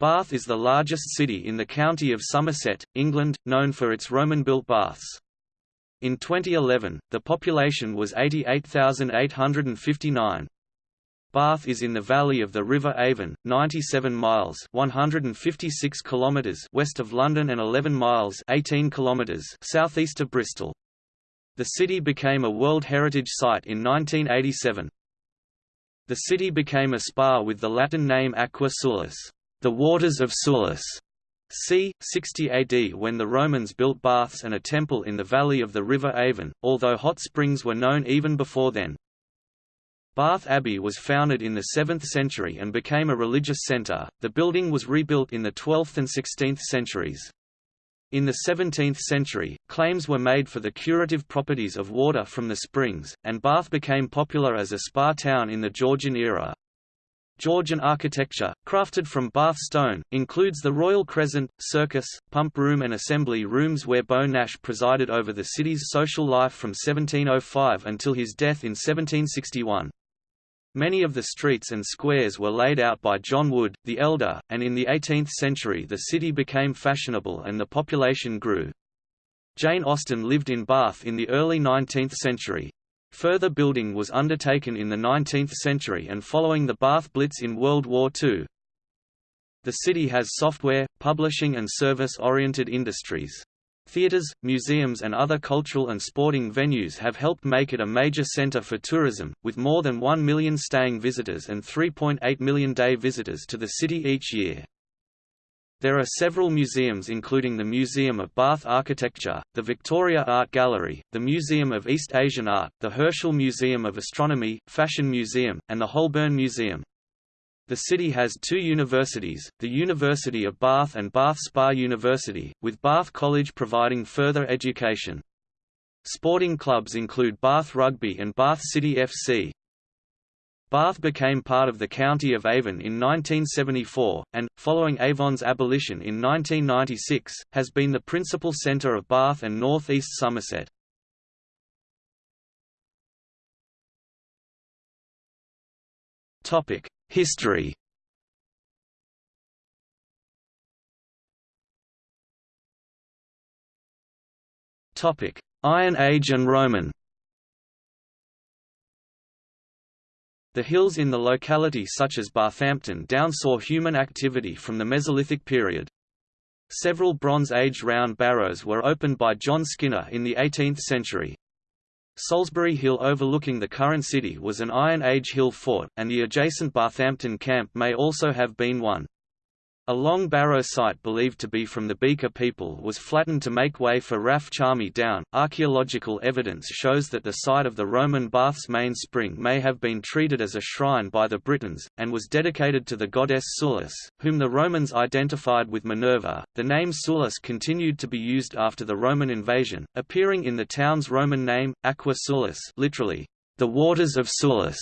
Bath is the largest city in the county of Somerset, England, known for its Roman-built baths. In 2011, the population was 88,859. Bath is in the valley of the River Avon, 97 miles (156 kilometers) west of London and 11 miles (18 kilometers) southeast of Bristol. The city became a World Heritage Site in 1987. The city became a spa with the Latin name Aquae Sulis the waters of Sulis, c. 60 AD when the Romans built baths and a temple in the valley of the River Avon, although hot springs were known even before then. Bath Abbey was founded in the 7th century and became a religious centre. The building was rebuilt in the 12th and 16th centuries. In the 17th century, claims were made for the curative properties of water from the springs, and Bath became popular as a spa town in the Georgian era. Georgian architecture, crafted from Bath stone, includes the Royal Crescent, Circus, Pump Room and Assembly Rooms where Beau Nash presided over the city's social life from 1705 until his death in 1761. Many of the streets and squares were laid out by John Wood, the Elder, and in the 18th century the city became fashionable and the population grew. Jane Austen lived in Bath in the early 19th century. Further building was undertaken in the 19th century and following the Bath Blitz in World War II. The city has software, publishing and service-oriented industries. Theatres, museums and other cultural and sporting venues have helped make it a major centre for tourism, with more than 1 million staying visitors and 3.8 million day visitors to the city each year. There are several museums including the Museum of Bath Architecture, the Victoria Art Gallery, the Museum of East Asian Art, the Herschel Museum of Astronomy, Fashion Museum, and the Holburne Museum. The city has two universities, the University of Bath and Bath Spa University, with Bath College providing further education. Sporting clubs include Bath Rugby and Bath City FC. Bath became part of the County of Avon in 1974, and, following Avon's abolition in 1996, has been the principal centre of Bath and North East Somerset. History Iron Age and Roman The hills in the locality such as Bathampton Down saw human activity from the Mesolithic period. Several Bronze Age round barrows were opened by John Skinner in the 18th century. Solsbury Hill overlooking the current city was an Iron Age hill fort, and the adjacent Bathampton camp may also have been one. A long barrow site believed to be from the Beaker people was flattened to make way for Raf Charmy Down. Archaeological evidence shows that the site of the Roman bath's main spring may have been treated as a shrine by the Britons, and was dedicated to the goddess Sulis, whom the Romans identified with Minerva. The name Sulis continued to be used after the Roman invasion, appearing in the town's Roman name, Aquae Sulis, literally, the waters of Sulis.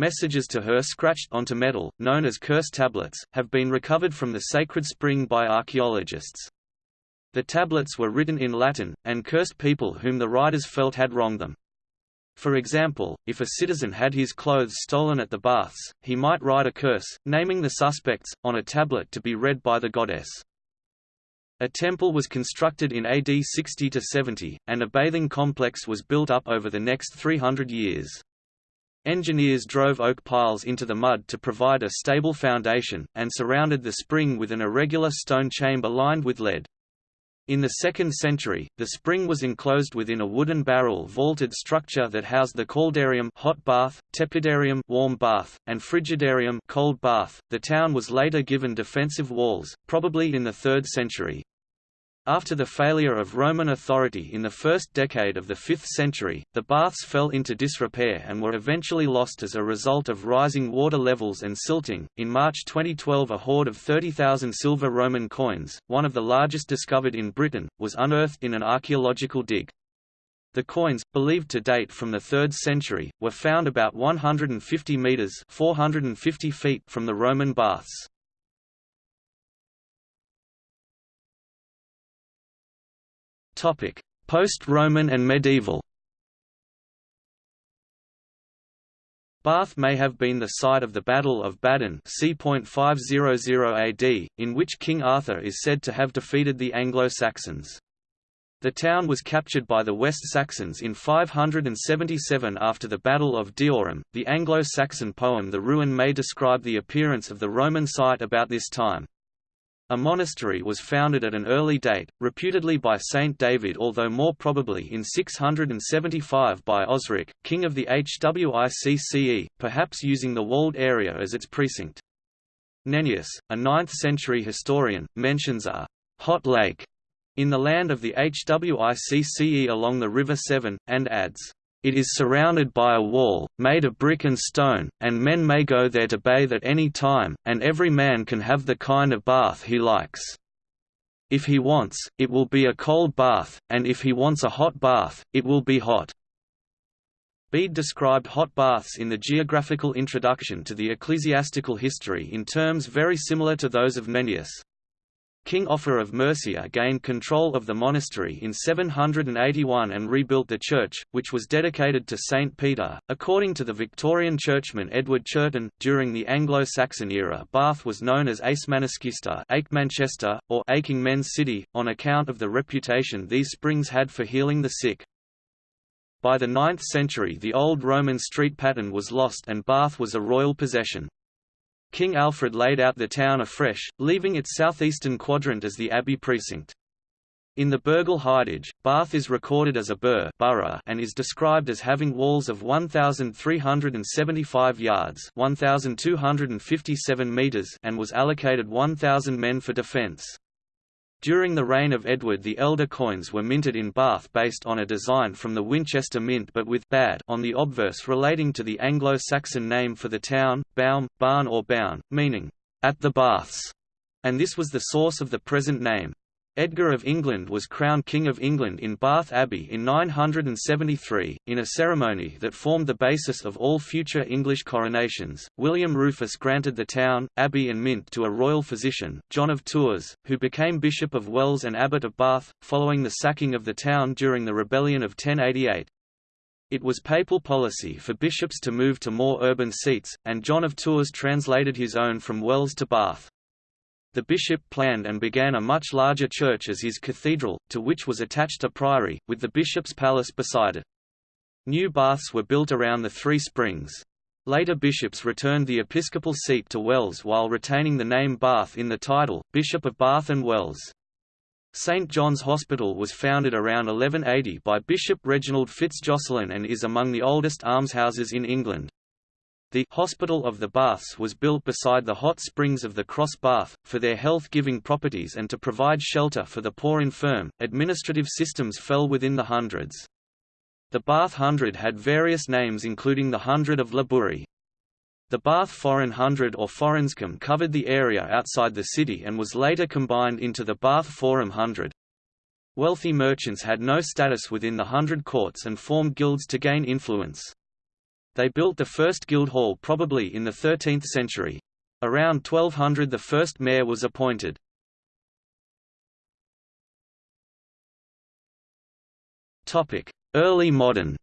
Messages to her scratched onto metal, known as curse tablets, have been recovered from the sacred spring by archaeologists. The tablets were written in Latin, and cursed people whom the writers felt had wronged them. For example, if a citizen had his clothes stolen at the baths, he might write a curse, naming the suspects, on a tablet to be read by the goddess. A temple was constructed in AD 60–70, and a bathing complex was built up over the next 300 years. Engineers drove oak piles into the mud to provide a stable foundation, and surrounded the spring with an irregular stone chamber lined with lead. In the 2nd century, the spring was enclosed within a wooden barrel vaulted structure that housed the caldarium hot bath, tepidarium warm bath, and frigidarium cold bath. The town was later given defensive walls, probably in the 3rd century. After the failure of Roman authority in the first decade of the 5th century, the baths fell into disrepair and were eventually lost as a result of rising water levels and silting. In March 2012, a hoard of 30,000 silver Roman coins, one of the largest discovered in Britain, was unearthed in an archaeological dig. The coins, believed to date from the 3rd century, were found about 150 meters (450 feet) from the Roman baths. Post-Roman and medieval. Bath may have been the site of the Battle of Badon c.500 AD, in which King Arthur is said to have defeated the Anglo-Saxons. The town was captured by the West Saxons in 577 after the Battle of Deorham. The Anglo-Saxon poem The Ruin may describe the appearance of the Roman site about this time. A monastery was founded at an early date, reputedly by Saint David although more probably in 675 by Osric, king of the Hwicce, perhaps using the walled area as its precinct. Nennius, a 9th-century historian, mentions a «hot lake» in the land of the Hwicce along the River Severn, and adds, "...it is surrounded by a wall, made of brick and stone, and men may go there to bathe at any time, and every man can have the kind of bath he likes. If he wants, it will be a cold bath, and if he wants a hot bath, it will be hot." Bede described hot baths in the geographical introduction to the ecclesiastical history in terms very similar to those of Nennius. King Offa of Mercia gained control of the monastery in 781 and rebuilt the church, which was dedicated to St. Peter. According to the Victorian churchman Edward Churton, during the Anglo-Saxon era Bath was known as Aesmaniscista Manchester, or Aching Men's City, on account of the reputation these springs had for healing the sick. By the 9th century the old Roman street pattern was lost and Bath was a royal possession. King Alfred laid out the town afresh, leaving its southeastern quadrant as the Abbey precinct. In the Burghal Hidage, Bath is recorded as a burh borough and is described as having walls of 1,375 yards 1,257 meters and was allocated 1,000 men for defence. During the reign of Edward the Elder coins were minted in Bath based on a design from the Winchester Mint but with bad on the obverse relating to the Anglo-Saxon name for the town, Baum, Barn or Bown, meaning, at the Baths, and this was the source of the present name. Edgar of England was crowned King of England in Bath Abbey in 973, in a ceremony that formed the basis of all future English coronations. William Rufus granted the town, abbey, and mint to a royal physician, John of Tours, who became Bishop of Wells and Abbot of Bath, following the sacking of the town during the rebellion of 1088. It was papal policy for bishops to move to more urban seats, and John of Tours translated his own from Wells to Bath. The bishop planned and began a much larger church as his cathedral, to which was attached a priory, with the bishop's palace beside it. New baths were built around the Three Springs. Later bishops returned the episcopal seat to Wells while retaining the name Bath in the title, Bishop of Bath and Wells. St John's Hospital was founded around 1180 by Bishop Reginald FitzJocelyn and is among the oldest almshouses in England. The Hospital of the Baths was built beside the hot springs of the Cross Bath, for their health-giving properties and to provide shelter for the poor infirm. Administrative systems fell within the hundreds. The Bath Hundred had various names including the Hundred of Labouri. The Bath Foreign Hundred or Forinsecum covered the area outside the city and was later combined into the Bath Forum Hundred. Wealthy merchants had no status within the Hundred Courts and formed guilds to gain influence. They built the first guild hall probably in the 13th century. Around 1200 the first mayor was appointed. Early modern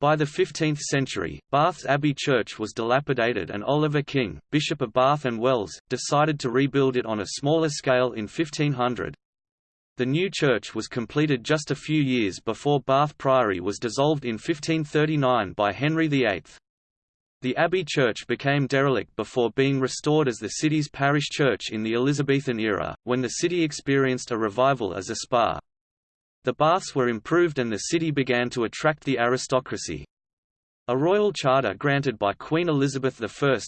By the 15th century, Bath's Abbey Church was dilapidated and Oliver King, Bishop of Bath and Wells, decided to rebuild it on a smaller scale in 1500. The new church was completed just a few years before Bath Priory was dissolved in 1539 by Henry VIII. The Abbey Church became derelict before being restored as the city's parish church in the Elizabethan era, when the city experienced a revival as a spa. The baths were improved and the city began to attract the aristocracy. A royal charter granted by Queen Elizabeth I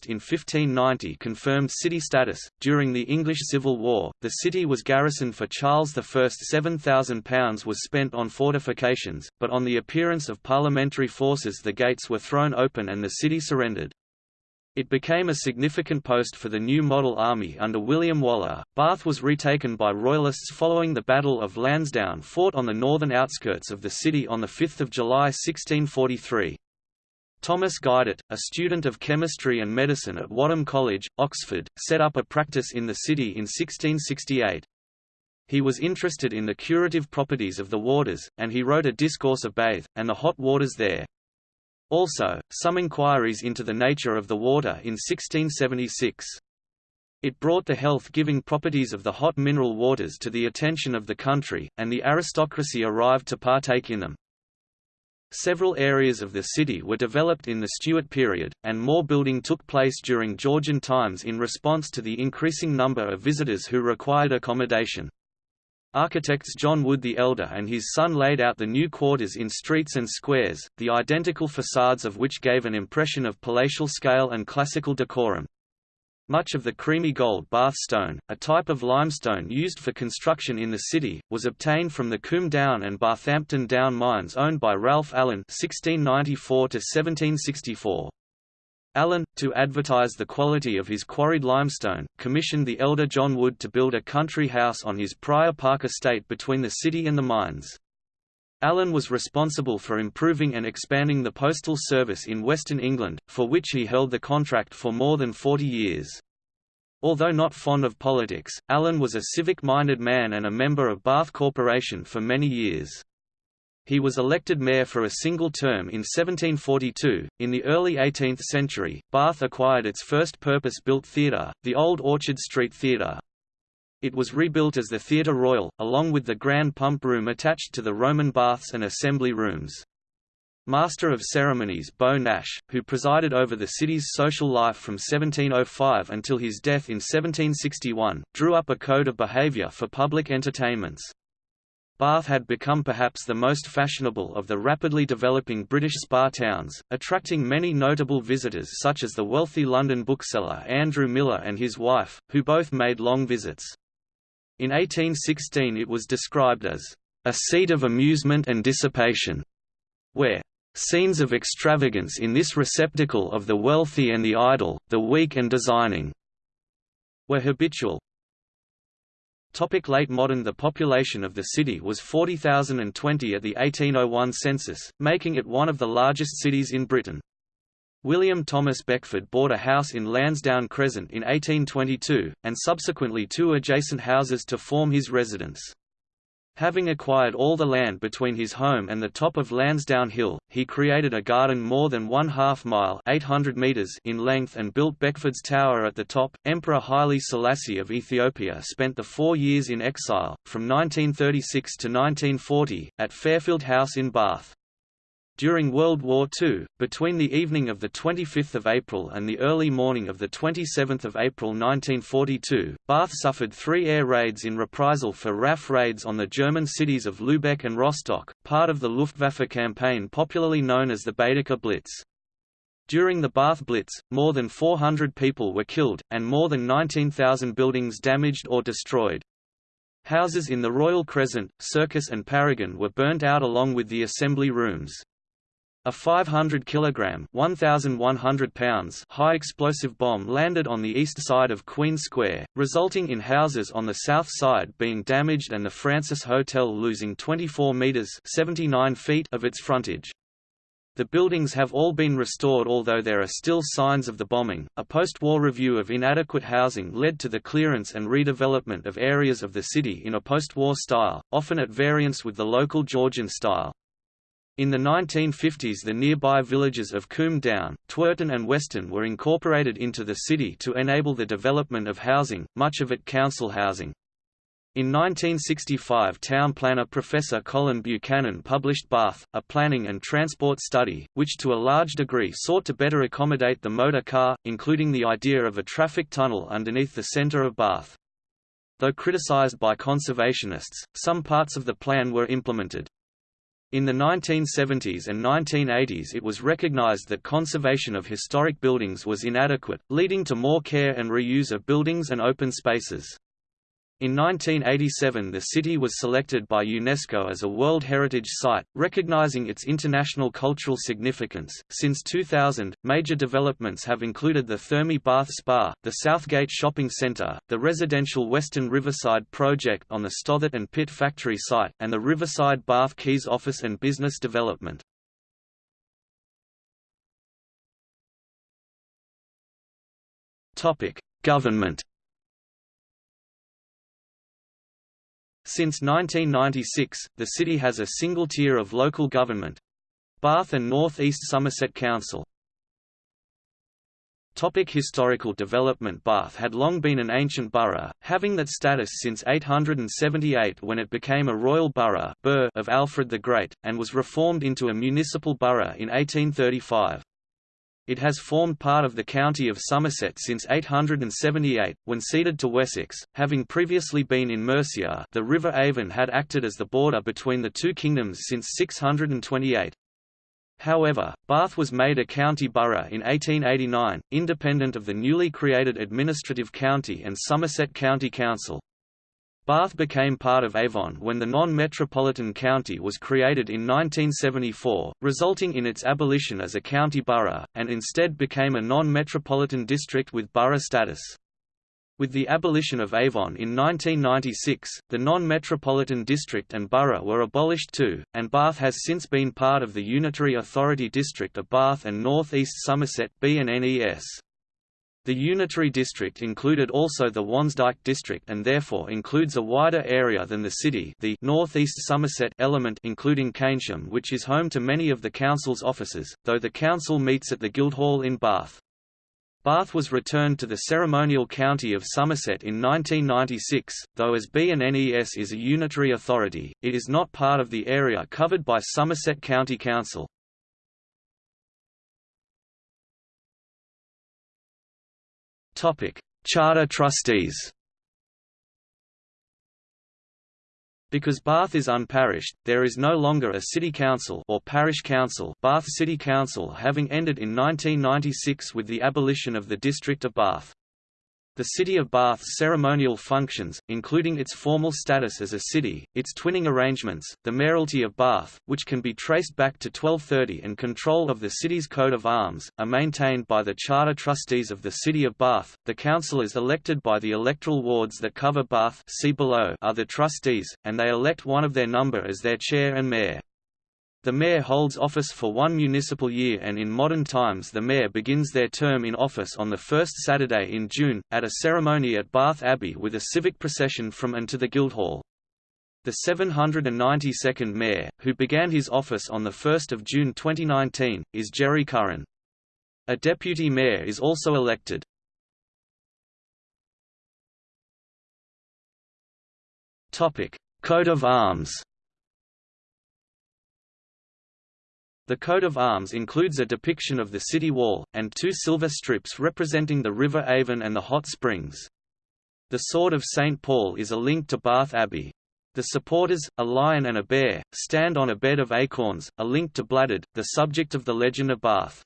in 1590 confirmed city status. During the English Civil War, the city was garrisoned for Charles I. £7,000 was spent on fortifications, but on the appearance of parliamentary forces the gates were thrown open and the city surrendered. It became a significant post for the new model army under William Waller. Bath was retaken by Royalists following the Battle of Lansdowne fought on the northern outskirts of the city on 5 July 1643. Thomas Guidott, a student of chemistry and medicine at Wadham College, Oxford, set up a practice in the city in 1668. He was interested in the curative properties of the waters, and he wrote a discourse of bathe, and the hot waters there. Also, some inquiries into the nature of the water in 1676. It brought the health-giving properties of the hot mineral waters to the attention of the country, and the aristocracy arrived to partake in them. Several areas of the city were developed in the Stuart period, and more building took place during Georgian times in response to the increasing number of visitors who required accommodation. Architects John Wood the Elder and his son laid out the new quarters in streets and squares, the identical facades of which gave an impression of palatial scale and classical decorum. Much of the creamy gold Bath stone, a type of limestone used for construction in the city, was obtained from the Combe Down and Bathampton Down mines owned by Ralph Allen (1694–1764). Allen, to advertise the quality of his quarried limestone, commissioned the elder John Wood to build a country house on his Prior Park estate between the city and the mines. Allen was responsible for improving and expanding the postal service in Western England, for which he held the contract for more than 40 years. Although not fond of politics, Allen was a civic-minded man and a member of Bath Corporation for many years. He was elected mayor for a single term in 1742. In the early 18th century, Bath acquired its first purpose-built theatre, the Old Orchard Street Theatre. It was rebuilt as the Theatre Royal, along with the Grand Pump Room attached to the Roman baths and assembly rooms. Master of Ceremonies Beau Nash, who presided over the city's social life from 1705 until his death in 1761, drew up a code of behaviour for public entertainments. Bath had become perhaps the most fashionable of the rapidly developing British spa towns, attracting many notable visitors such as the wealthy London bookseller Andrew Millar and his wife, who both made long visits. In 1816 it was described as a seat of amusement and dissipation, where scenes of extravagance in this receptacle of the wealthy and the idle, the weak and designing, were habitual. Topic late modern The population of the city was 40,020 at the 1801 census, making it one of the largest cities in Britain. William Thomas Beckford bought a house in Lansdowne Crescent in 1822, and subsequently two adjacent houses to form his residence. Having acquired all the land between his home and the top of Lansdowne Hill, he created a garden more than one half mile 800 meters in length and built Beckford's Tower at the top. Emperor Haile Selassie of Ethiopia spent the four years in exile, from 1936 to 1940, at Fairfield House in Bath. During World War II, between the evening of 25 April and the early morning of 27 April 1942, Bath suffered three air raids in reprisal for RAF raids on the German cities of Lübeck and Rostock, part of the Luftwaffe campaign popularly known as the Baedeker Blitz. During the Bath Blitz, more than 400 people were killed, and more than 19,000 buildings damaged or destroyed. Houses in the Royal Crescent, Circus and Paragon were burnt out along with the assembly rooms. A 500 kg 1,100 pounds high explosive bomb landed on the east side of Queen Square, resulting in houses on the south side being damaged and the Francis Hotel losing 24 metres 79 feet of its frontage. The buildings have all been restored although there are still signs of the bombing. A post-war review of inadequate housing led to the clearance and redevelopment of areas of the city in a post-war style, often at variance with the local Georgian style. In the 1950s the nearby villages of Combe Down, Twerton and Weston were incorporated into the city to enable the development of housing, much of it council housing. In 1965 town planner Professor Colin Buchanan published Bath, a planning and transport study, which to a large degree sought to better accommodate the motor car, including the idea of a traffic tunnel underneath the centre of Bath. Though criticised by conservationists, some parts of the plan were implemented. In the 1970s and 1980s it was recognized that conservation of historic buildings was inadequate, leading to more care and reuse of buildings and open spaces. In 1987 the city was selected by UNESCO as a World Heritage Site, recognizing its international cultural significance. Since 2000, major developments have included the Thermae Bath Spa, the Southgate Shopping Centre, the residential Western Riverside project on the Stothert and Pitt factory site, and the Riverside Bath Quays office and business development. Government Since 1996, the city has a single tier of local government Bath and North East Somerset Council. Topic historical development Bath had long been an ancient borough, having that status since 878 when it became a royal borough of Alfred the Great, and was reformed into a municipal borough in 1835. It has formed part of the county of Somerset since 878, when ceded to Wessex, having previously been in Mercia the River Avon had acted as the border between the two kingdoms since 628. However, Bath was made a county borough in 1889, independent of the newly created administrative county and Somerset County Council. Bath became part of Avon when the non-metropolitan county was created in 1974, resulting in its abolition as a county borough, and instead became a non-metropolitan district with borough status. With the abolition of Avon in 1996, the non-metropolitan district and borough were abolished too, and Bath has since been part of the Unitary Authority District of Bath and North East Somerset BNNES. The Unitary District included also the Wansdyke District and therefore includes a wider area than the city the North East Somerset element including Keynsham which is home to many of the council's offices, though the council meets at the Guildhall in Bath. Bath was returned to the ceremonial county of Somerset in 1996, though as BNNES is a unitary authority, it is not part of the area covered by Somerset County Council. Charter trustees Because Bath is unparished, there is no longer a city council or parish council Bath City Council having ended in 1996 with the abolition of the district of Bath. The City of Bath's ceremonial functions, including its formal status as a city, its twinning arrangements, the mayoralty of Bath, which can be traced back to 1230 and control of the city's coat of arms, are maintained by the charter trustees of the City of Bath. The councillors elected by the electoral wards that cover Bath see below are the trustees, and they elect one of their number as their chair and mayor. The mayor holds office for one municipal year and in modern times the mayor begins their term in office on the first Saturday in June, at a ceremony at Bath Abbey with a civic procession from and to the Guildhall. The 792nd mayor, who began his office on 1 June 2019, is Jerry Curran. A deputy mayor is also elected. Coat of arms The coat of arms includes a depiction of the city wall, and two silver strips representing the River Avon and the hot springs. The sword of St. Paul is a link to Bath Abbey. The supporters, a lion and a bear, stand on a bed of acorns, a link to Bladud, the subject of the legend of Bath.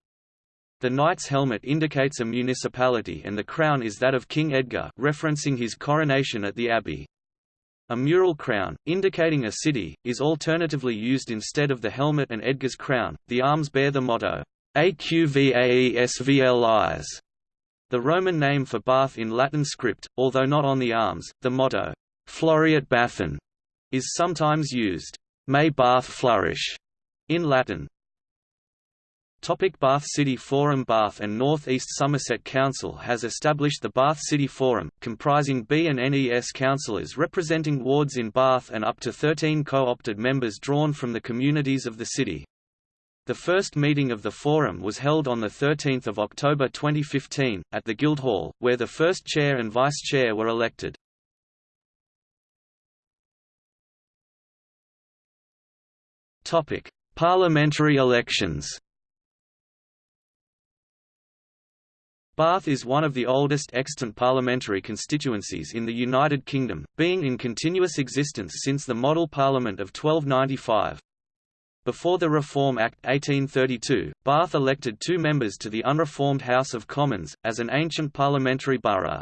The knight's helmet indicates a municipality and the crown is that of King Edgar referencing his coronation at the abbey. A mural crown, indicating a city, is alternatively used instead of the helmet and Edgar's crown. The arms bear the motto, Aquae Sulis, the Roman name for Bath in Latin script, although not on the arms. The motto, Floreat Bathon, is sometimes used, May Bath flourish, in Latin. Topic Bath City Forum Bath and North East Somerset Council has established the Bath City Forum, comprising B and NES councillors representing wards in Bath and up to 13 co-opted members drawn from the communities of the city. The first meeting of the Forum was held on 13 October 2015, at the Guildhall, where the first chair and vice-chair were elected. Parliamentary elections Bath is one of the oldest extant parliamentary constituencies in the United Kingdom, being in continuous existence since the Model Parliament of 1295. Before the Reform Act 1832, Bath elected two members to the unreformed House of Commons, as an ancient parliamentary borough.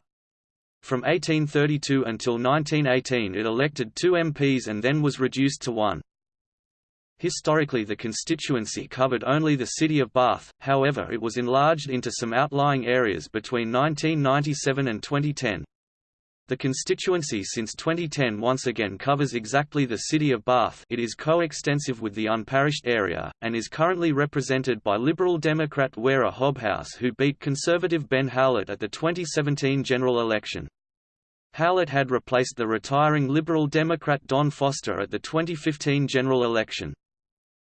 From 1832 until 1918 it elected two MPs and then was reduced to one. Historically the constituency covered only the city of Bath, however it was enlarged into some outlying areas between 1997 and 2010. The constituency since 2010 once again covers exactly the city of Bath it is co-extensive with the unparished area, and is currently represented by Liberal Democrat Wera Hobhouse who beat Conservative Ben Howlett at the 2017 general election. Howlett had replaced the retiring Liberal Democrat Don Foster at the 2015 general election.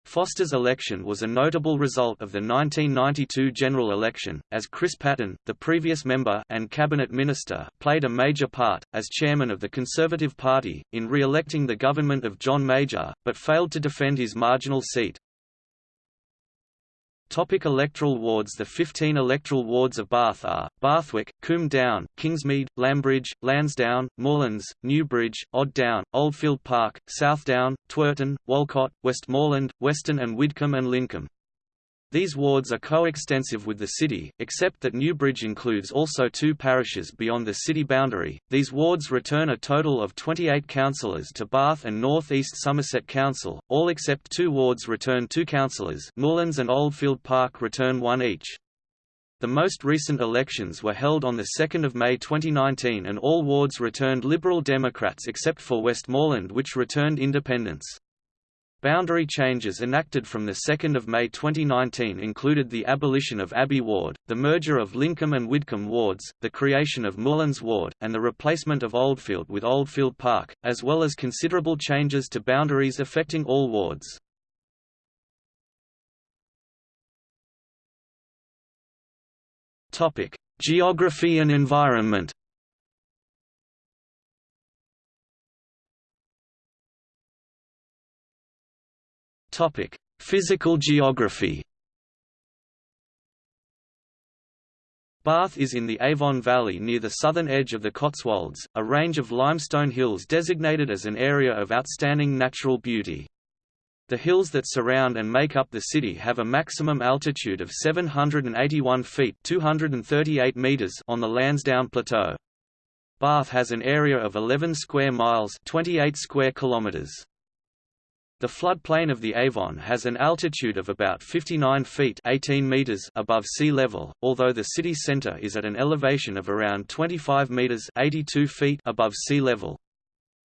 Foster's election was a notable result of the 1992 general election, as Chris Patten, the previous member and cabinet minister, played a major part, as chairman of the Conservative Party, in re-electing the government of John Major, but failed to defend his marginal seat. Topic electoral wards The 15 electoral wards of Bath are, Bathwick, Combe Down, Kingsmead, Lambridge, Lansdowne, Moorlands, Newbridge, Odd Down, Oldfield Park, Southdown, Twerton, Walcot, Westmoreland, Weston and Widcombe and Lyncombe. These wards are coextensive with the city, except that Newbridge includes also two parishes beyond the city boundary. These wards return a total of 28 councillors to Bath and North East Somerset Council, all except two wards return two councillors Moorlands and Oldfield Park return one each. The most recent elections were held on 2 May 2019 and all wards returned Liberal Democrats except for Westmoreland which returned independents. Boundary changes enacted from 2 May 2019 included the abolition of Abbey Ward, the merger of Lyncombe and Widcombe wards, the creation of Moorlands Ward, and the replacement of Oldfield with Oldfield Park, as well as considerable changes to boundaries affecting all wards. Geography and environment Topic: Physical geography. Bath is in the Avon Valley near the southern edge of the Cotswolds, a range of limestone hills designated as an area of outstanding natural beauty. The hills that surround and make up the city have a maximum altitude of 781 feet 238 meters on the Lansdowne Plateau. Bath has an area of 11 square miles 28 square kilometers. The floodplain of the Avon has an altitude of about 59 feet 18 meters above sea level, although the city center is at an elevation of around 25 meters 82 feet above sea level.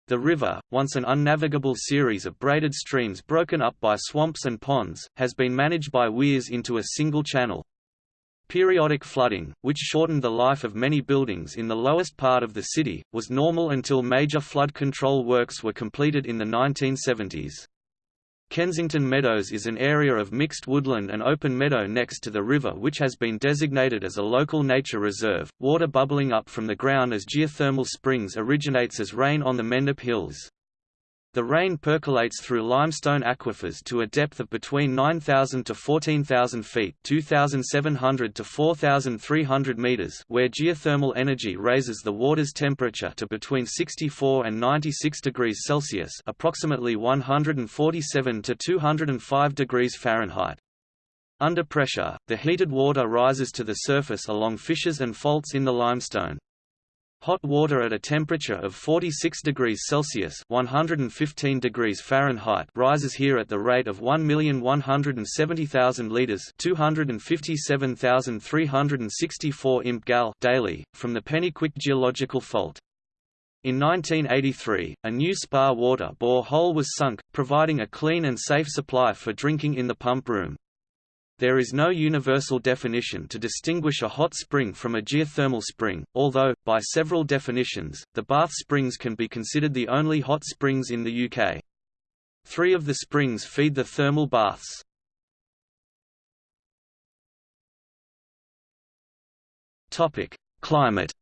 The river, once an unnavigable series of braided streams broken up by swamps and ponds, has been managed by weirs into a single channel. Periodic flooding, which shortened the life of many buildings in the lowest part of the city, was normal until major flood control works were completed in the 1970s. Kensington Meadows is an area of mixed woodland and open meadow next to the river which has been designated as a local nature reserve. Water bubbling up from the ground as geothermal springs originates as rain on the Mendip Hills. The rain percolates through limestone aquifers to a depth of between 9,000 to 14,000 feet 2,700 to 4,300 meters where geothermal energy raises the water's temperature to between 64 and 96 degrees Celsius approximately 147 to 205 degrees Fahrenheit. Under pressure, the heated water rises to the surface along fissures and faults in the limestone. Hot water at a temperature of 46 degrees Celsius 115 degrees Fahrenheit rises here at the rate of 1,170,000 litres 257,364 imp gal daily, from the Pennyquick geological fault. In 1983, a new spa water bore hole was sunk, providing a clean and safe supply for drinking in the pump room. There is no universal definition to distinguish a hot spring from a geothermal spring, although, by several definitions, the Bath Springs can be considered the only hot springs in the UK. Three of the springs feed the thermal baths. Climate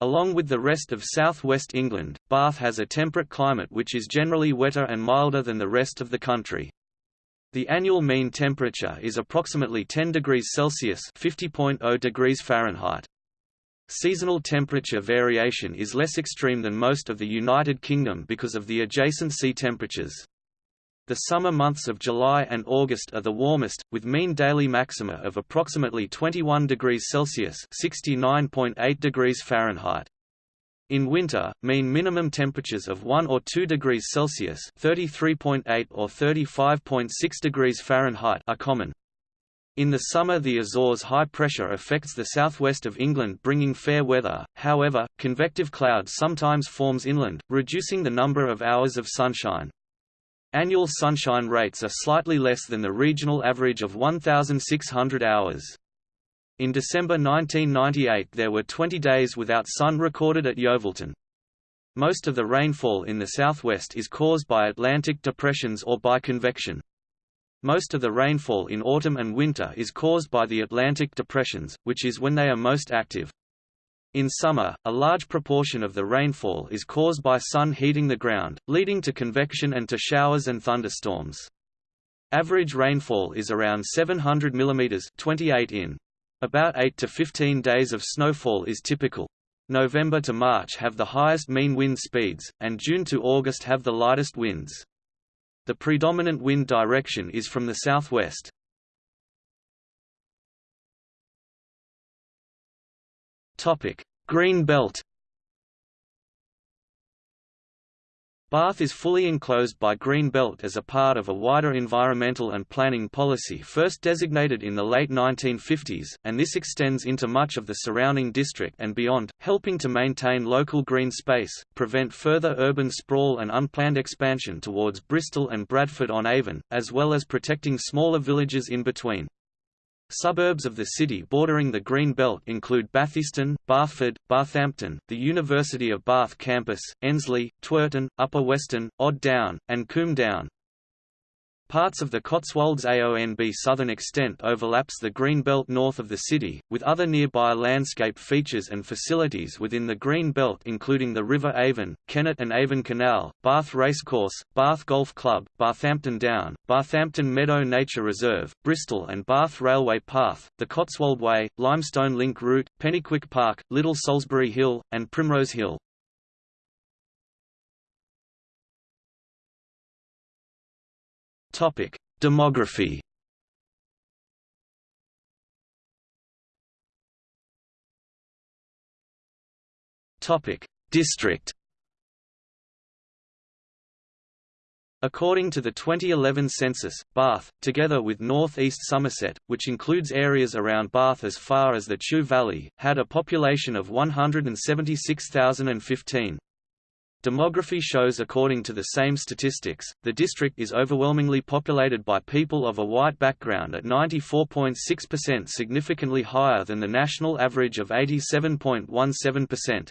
Along with the rest of southwest England, Bath has a temperate climate which is generally wetter and milder than the rest of the country. The annual mean temperature is approximately 10 degrees Celsius (50.0 degrees Fahrenheit). Seasonal temperature variation is less extreme than most of the United Kingdom because of the adjacent sea temperatures. The summer months of July and August are the warmest, with mean daily maxima of approximately 21 degrees Celsius (69.8 degrees Fahrenheit). In winter, mean minimum temperatures of 1 or 2 degrees Celsius (33.8 or 35.6 degrees Fahrenheit) are common. In the summer the Azores high pressure affects the southwest of England bringing fair weather, however, convective cloud sometimes forms inland, reducing the number of hours of sunshine. Annual sunshine rates are slightly less than the regional average of 1,600 hours. In December 1998 there were 20 days without sun recorded at Yeovilton. Most of the rainfall in the southwest is caused by Atlantic depressions or by convection. Most of the rainfall in autumn and winter is caused by the Atlantic depressions, which is when they are most active. In summer, a large proportion of the rainfall is caused by sun heating the ground, leading to convection and to showers and thunderstorms. Average rainfall is around 700 mm 28 in. About 8 to 15 days of snowfall is typical. November to March have the highest mean wind speeds, and June to August have the lightest winds. The predominant wind direction is from the southwest. Green belt Bath is fully enclosed by Green Belt as a part of a wider environmental and planning policy first designated in the late 1950s, and this extends into much of the surrounding district and beyond, helping to maintain local green space, prevent further urban sprawl and unplanned expansion towards Bristol and Bradford-on-Avon, as well as protecting smaller villages in between. Suburbs of the city bordering the Green Belt include Batheaston, Bathford, Bathampton, the University of Bath campus, Ensley, Twerton, Upper Weston, Odd Down, and Combe Down. Parts of the Cotswolds AONB southern extent overlaps the Green Belt north of the city, with other nearby landscape features and facilities within the Green Belt including the River Avon, Kennet and Avon Canal, Bath Racecourse, Bath Golf Club, Bathampton Down, Bathampton Meadow Nature Reserve, Bristol and Bath Railway Path, the Cotswold Way, Limestone Link Route, Pennyquick Park, Little Solsbury Hill, and Primrose Hill. Topic: Demography. Topic: District. According to the 2011 census, Bath, together with North East Somerset, which includes areas around Bath as far as the Chew Valley, had a population of 176,015. Demography shows according to the same statistics, the district is overwhelmingly populated by people of a white background at 94.6% significantly higher than the national average of 87.17%.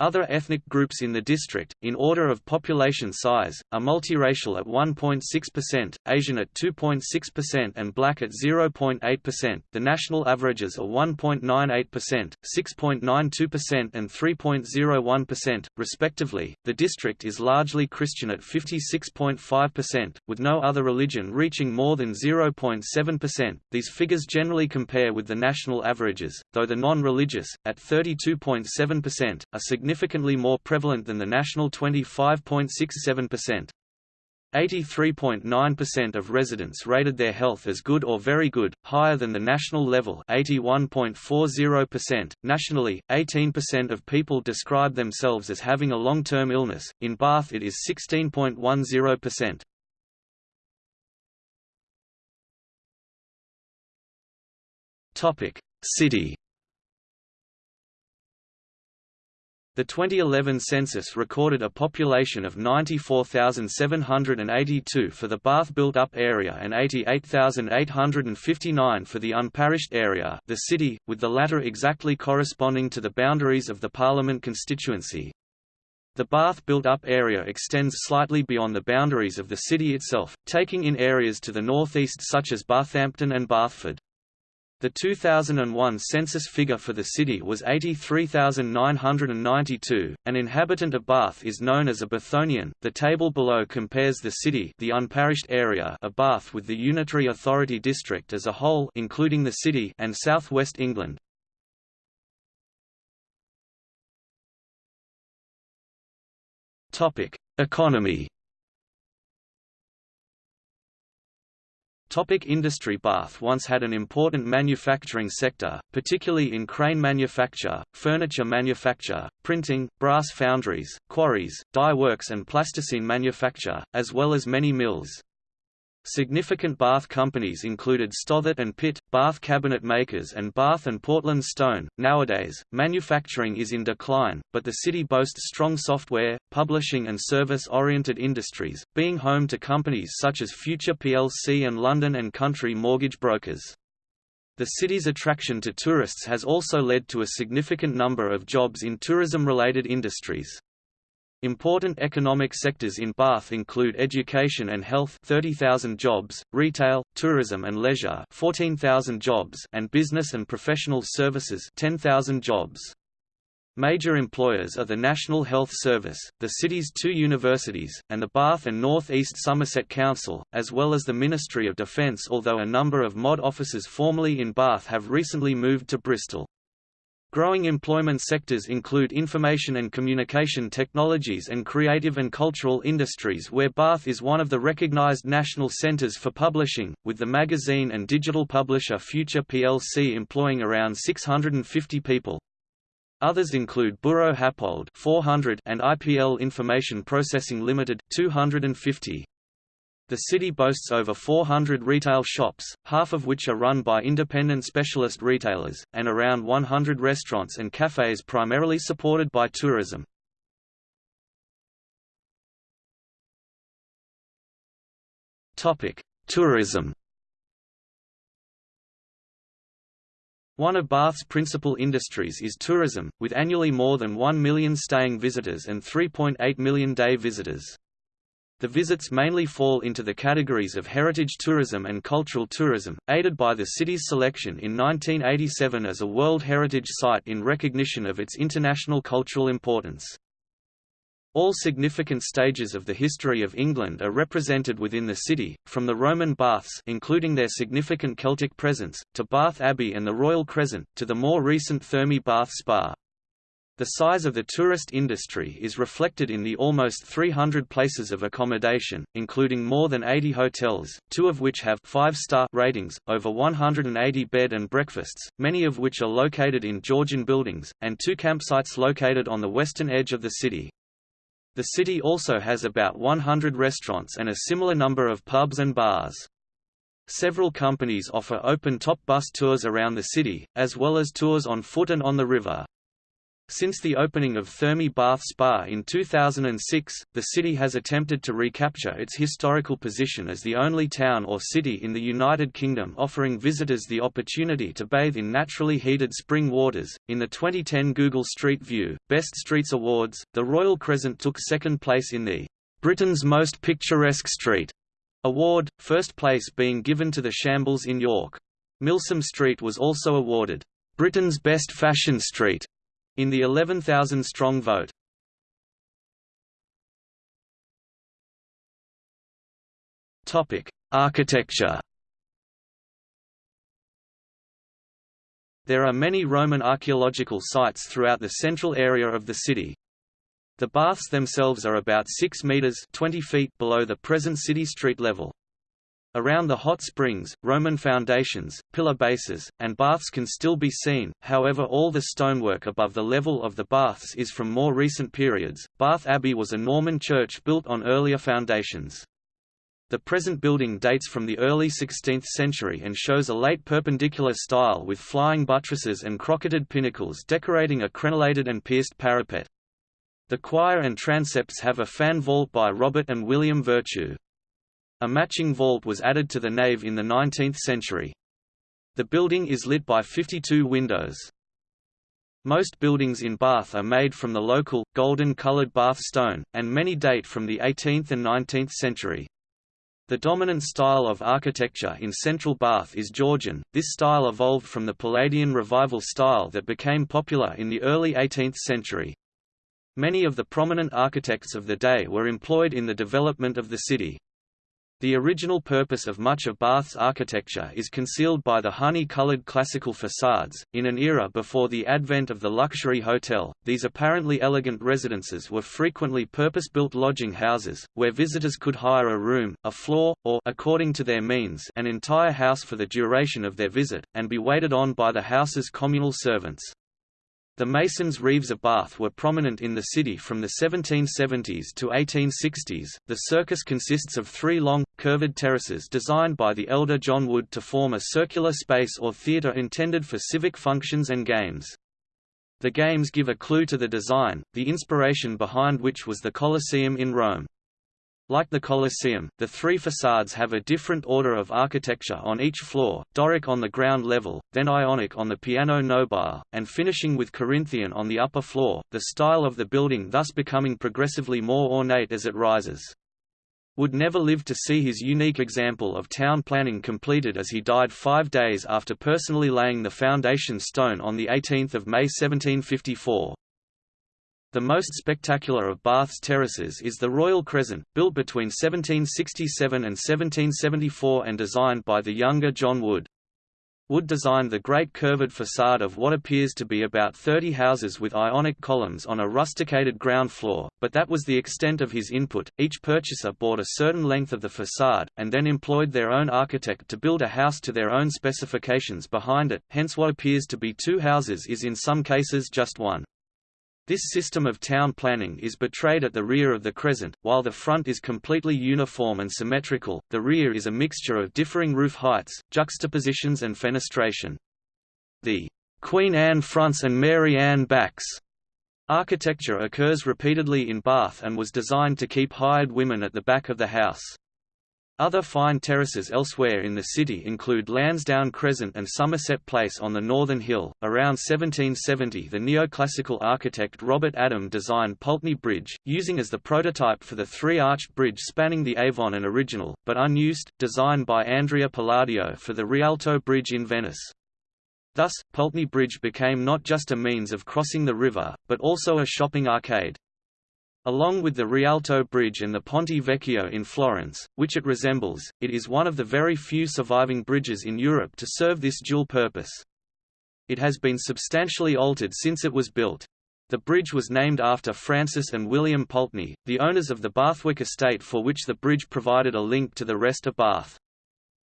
Other ethnic groups in the district, in order of population size, are multiracial at 1.6%, Asian at 2.6% and black at 0.8%. The national averages are 1.98%, 6.92% and 3.01%, respectively. The district is largely Christian at 56.5%, with no other religion reaching more than 0.7%. These figures generally compare with the national averages, though the non-religious, at 32.7%, are significantly more prevalent than the national 25.67%. 83.9% of residents rated their health as good or very good, higher than the national level 81.40%. Nationally, 18% of people describe themselves as having a long-term illness, in Bath it is 16.10%. City The 2011 census recorded a population of 94,782 for the Bath built-up area and 88,859 for the unparished area the city, with the latter exactly corresponding to the boundaries of the Parliament constituency. The Bath built-up area extends slightly beyond the boundaries of the city itself, taking in areas to the northeast such as Bathampton and Bathford. The 2001 census figure for the city was 83,992. An inhabitant of Bath is known as a Bathonian. The table below compares the city, the unparished area of Bath with the unitary authority district as a whole, including the city and southwest England. Topic: Economy Topic industry Bath once had an important manufacturing sector, particularly in crane manufacture, furniture manufacture, printing, brass foundries, quarries, dye works and plasticine manufacture, as well as many mills. Significant Bath companies included Stothert and Pitt, Bath cabinet makers and Bath and Portland Stone. Nowadays, manufacturing is in decline, but the city boasts strong software, publishing and service-oriented industries, being home to companies such as Future plc and London and Country Mortgage Brokers. The city's attraction to tourists has also led to a significant number of jobs in tourism-related industries. Important economic sectors in Bath include education and health 30,000 jobs, retail, tourism and leisure 14,000 jobs and business and professional services 10,000 jobs. Major employers are the National Health Service, the city's two universities, and the Bath and North East Somerset Council, as well as the Ministry of Defence although a number of MOD offices formerly in Bath have recently moved to Bristol. Growing employment sectors include information and communication technologies and creative and cultural industries where Bath is one of the recognised national centres for publishing, with the magazine and digital publisher Future plc employing around 650 people. Others include Buro Happold 400 and IPL Information Processing Limited 250. The city boasts over 400 retail shops, half of which are run by independent specialist retailers, and around 100 restaurants and cafes primarily supported by tourism. Tourism One of Bath's principal industries is tourism, with annually more than 1 million staying visitors and 3.8 million day visitors. The visits mainly fall into the categories of heritage tourism and cultural tourism, aided by the city's selection in 1987 as a World Heritage Site in recognition of its international cultural importance. All significant stages of the history of England are represented within the city, from the Roman baths including their significant Celtic presence, to Bath Abbey and the Royal Crescent, to the more recent Thermae Bath Spa. The size of the tourist industry is reflected in the almost 300 places of accommodation, including more than 80 hotels, two of which have five-star ratings, over 180 bed and breakfasts, many of which are located in Georgian buildings, and two campsites located on the western edge of the city. The city also has about 100 restaurants and a similar number of pubs and bars. Several companies offer open-top bus tours around the city, as well as tours on foot and on the river. Since the opening of Thermae Bath Spa in 2006, the city has attempted to recapture its historical position as the only town or city in the United Kingdom offering visitors the opportunity to bathe in naturally heated spring waters. In the 2010 Google Street View Best Streets Awards, the Royal Crescent took second place in the Britain's Most Picturesque Street award, first place being given to the Shambles in York. Milsom Street was also awarded Britain's Best Fashion Street in the 11,000-strong vote. Architecture There are many Roman archaeological sites throughout the central area of the city. The baths themselves are about 6 meters 20 feet below the present city street level. Around the hot springs, Roman foundations, pillar bases, and baths can still be seen, however all the stonework above the level of the baths is from more recent periods. Bath Abbey was a Norman church built on earlier foundations. The present building dates from the early 16th century and shows a late perpendicular style with flying buttresses and crocketed pinnacles decorating a crenellated and pierced parapet. The choir and transepts have a fan vault by Robert and William Vertue. A matching vault was added to the nave in the 19th century. The building is lit by 52 windows. Most buildings in Bath are made from the local, golden-coloured Bath stone, and many date from the 18th and 19th century. The dominant style of architecture in central Bath is Georgian. This style evolved from the Palladian Revival style that became popular in the early 18th century. Many of the prominent architects of the day were employed in the development of the city. The original purpose of much of Bath's architecture is concealed by the honey-colored classical facades. In an era before the advent of the luxury hotel, these apparently elegant residences were frequently purpose-built lodging houses, where visitors could hire a room, a floor, or according to their means, an entire house for the duration of their visit, and be waited on by the house's communal servants. The masons' reeves of Bath were prominent in the city from the 1770s to 1860s. The circus consists of three long, curved terraces designed by the elder John Wood to form a circular space or theatre intended for civic functions and games. The games give a clue to the design, the inspiration behind which was the Colosseum in Rome. Like the Colosseum, the three facades have a different order of architecture on each floor, Doric on the ground level, then Ionic on the piano nobile, and finishing with Corinthian on the upper floor, the style of the building thus becoming progressively more ornate as it rises. would never live to see his unique example of town planning completed as he died five days after personally laying the foundation stone on 18 May 1754. The most spectacular of Bath's terraces is the Royal Crescent, built between 1767 and 1774 and designed by the younger John Wood. Wood designed the great curved facade of what appears to be about 30 houses with ionic columns on a rusticated ground floor, but that was the extent of his input. Each purchaser bought a certain length of the facade, and then employed their own architect to build a house to their own specifications behind it, hence what appears to be two houses is in some cases just one. This system of town planning is betrayed at the rear of the crescent, while the front is completely uniform and symmetrical, the rear is a mixture of differing roof heights, juxtapositions and fenestration. The Queen Anne fronts and Mary Anne backs architecture occurs repeatedly in Bath and was designed to keep hired women at the back of the house. Other fine terraces elsewhere in the city include Lansdowne Crescent and Somerset Place on the northern hill. Around 1770, the neoclassical architect Robert Adam designed Pulteney Bridge, using as the prototype for the three-arched bridge spanning the Avon an original, but unused, design by Andrea Palladio for the Rialto Bridge in Venice. Thus, Pulteney Bridge became not just a means of crossing the river, but also a shopping arcade. Along with the Rialto Bridge and the Ponte Vecchio in Florence, which it resembles, it is one of the very few surviving bridges in Europe to serve this dual purpose. It has been substantially altered since it was built. The bridge was named after Francis and William Pulteney, the owners of the Bathwick estate for which the bridge provided a link to the rest of Bath.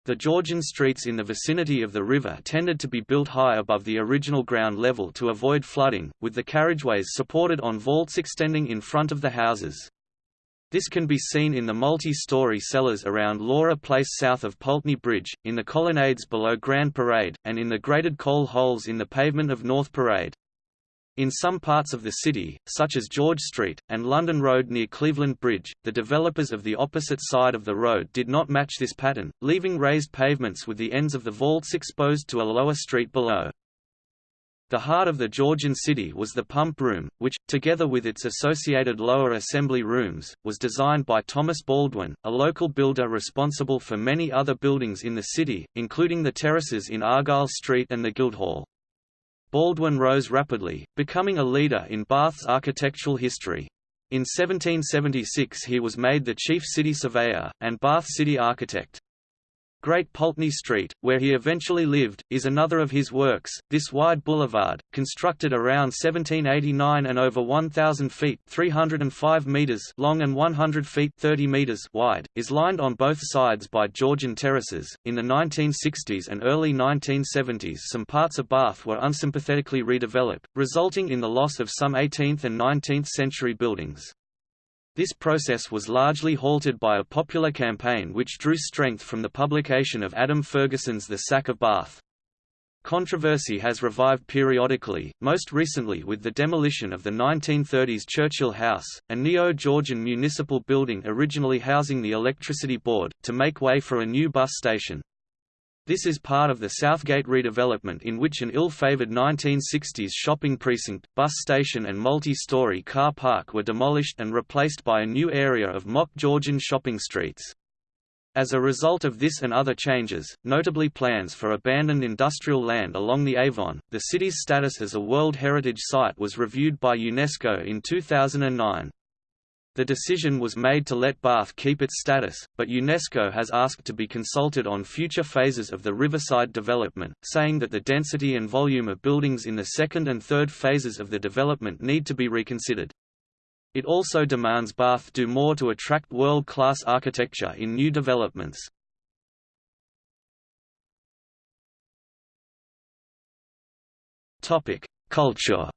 The Georgian streets in the vicinity of the river tended to be built high above the original ground level to avoid flooding, with the carriageways supported on vaults extending in front of the houses. This can be seen in the multi-story cellars around Laura Place south of Pulteney Bridge, in the colonnades below Grand Parade, and in the grated coal holes in the pavement of North Parade. In some parts of the city, such as George Street, and London Road near Cleveland Bridge, the developers of the opposite side of the road did not match this pattern, leaving raised pavements with the ends of the vaults exposed to a lower street below. The heart of the Georgian city was the pump room, which, together with its associated lower assembly rooms, was designed by Thomas Baldwin, a local builder responsible for many other buildings in the city, including the terraces in Argyle Street and the Guildhall. Baldwin rose rapidly, becoming a leader in Bath's architectural history. In 1776 he was made the chief city surveyor, and Bath city architect. Great Pulteney Street, where he eventually lived, is another of his works. This wide boulevard, constructed around 1789 and over 1,000 feet (305 meters) long and 100 feet (30 meters) wide, is lined on both sides by Georgian terraces. In the 1960s and early 1970s, some parts of Bath were unsympathetically redeveloped, resulting in the loss of some 18th and 19th century buildings. This process was largely halted by a popular campaign which drew strength from the publication of Adam Ferguson's The Sack of Bath. Controversy has revived periodically, most recently with the demolition of the 1930s Churchill House, a neo-Georgian municipal building originally housing the electricity board, to make way for a new bus station. This is part of the Southgate redevelopment in which an ill-favoured 1960s shopping precinct, bus station and multi-story car park were demolished and replaced by a new area of mock Georgian shopping streets. As a result of this and other changes, notably plans for abandoned industrial land along the Avon, the city's status as a World Heritage Site was reviewed by UNESCO in 2009. The decision was made to let Bath keep its status, but UNESCO has asked to be consulted on future phases of the riverside development, saying that the density and volume of buildings in the second and third phases of the development need to be reconsidered. It also demands Bath do more to attract world-class architecture in new developments. Culture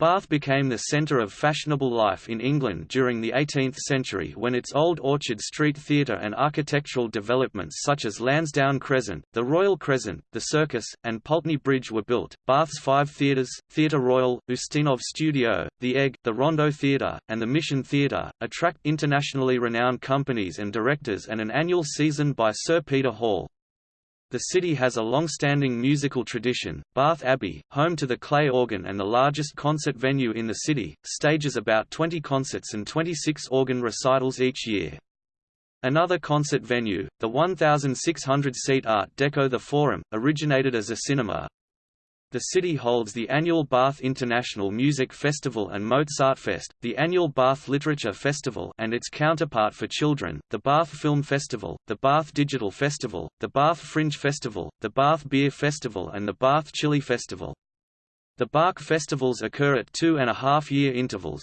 Bath became the centre of fashionable life in England during the 18th century when its old Orchard Street Theatre and architectural developments such as Lansdowne Crescent, the Royal Crescent, the Circus, and Pulteney Bridge were built. Bath's five theatres, Theatre Royal, Ustinov Studio, the Egg, the Rondo Theatre, and the Mission Theatre, attract internationally renowned companies and directors and an annual season by Sir Peter Hall. The city has a long-standing musical tradition. Bath Abbey, home to the Klais organ and the largest concert venue in the city, stages about 20 concerts and 26 organ recitals each year. Another concert venue, the 1,600-seat Art Deco The Forum, originated as a cinema, the city holds the annual Bath International Music Festival and Mozartfest, the annual Bath Literature Festival and its counterpart for children, the Bath Film Festival, the Bath Digital Festival, the Bath Fringe Festival, the Bath Beer Festival and the Bath Chili Festival. The Bach festivals occur at two and a half year intervals.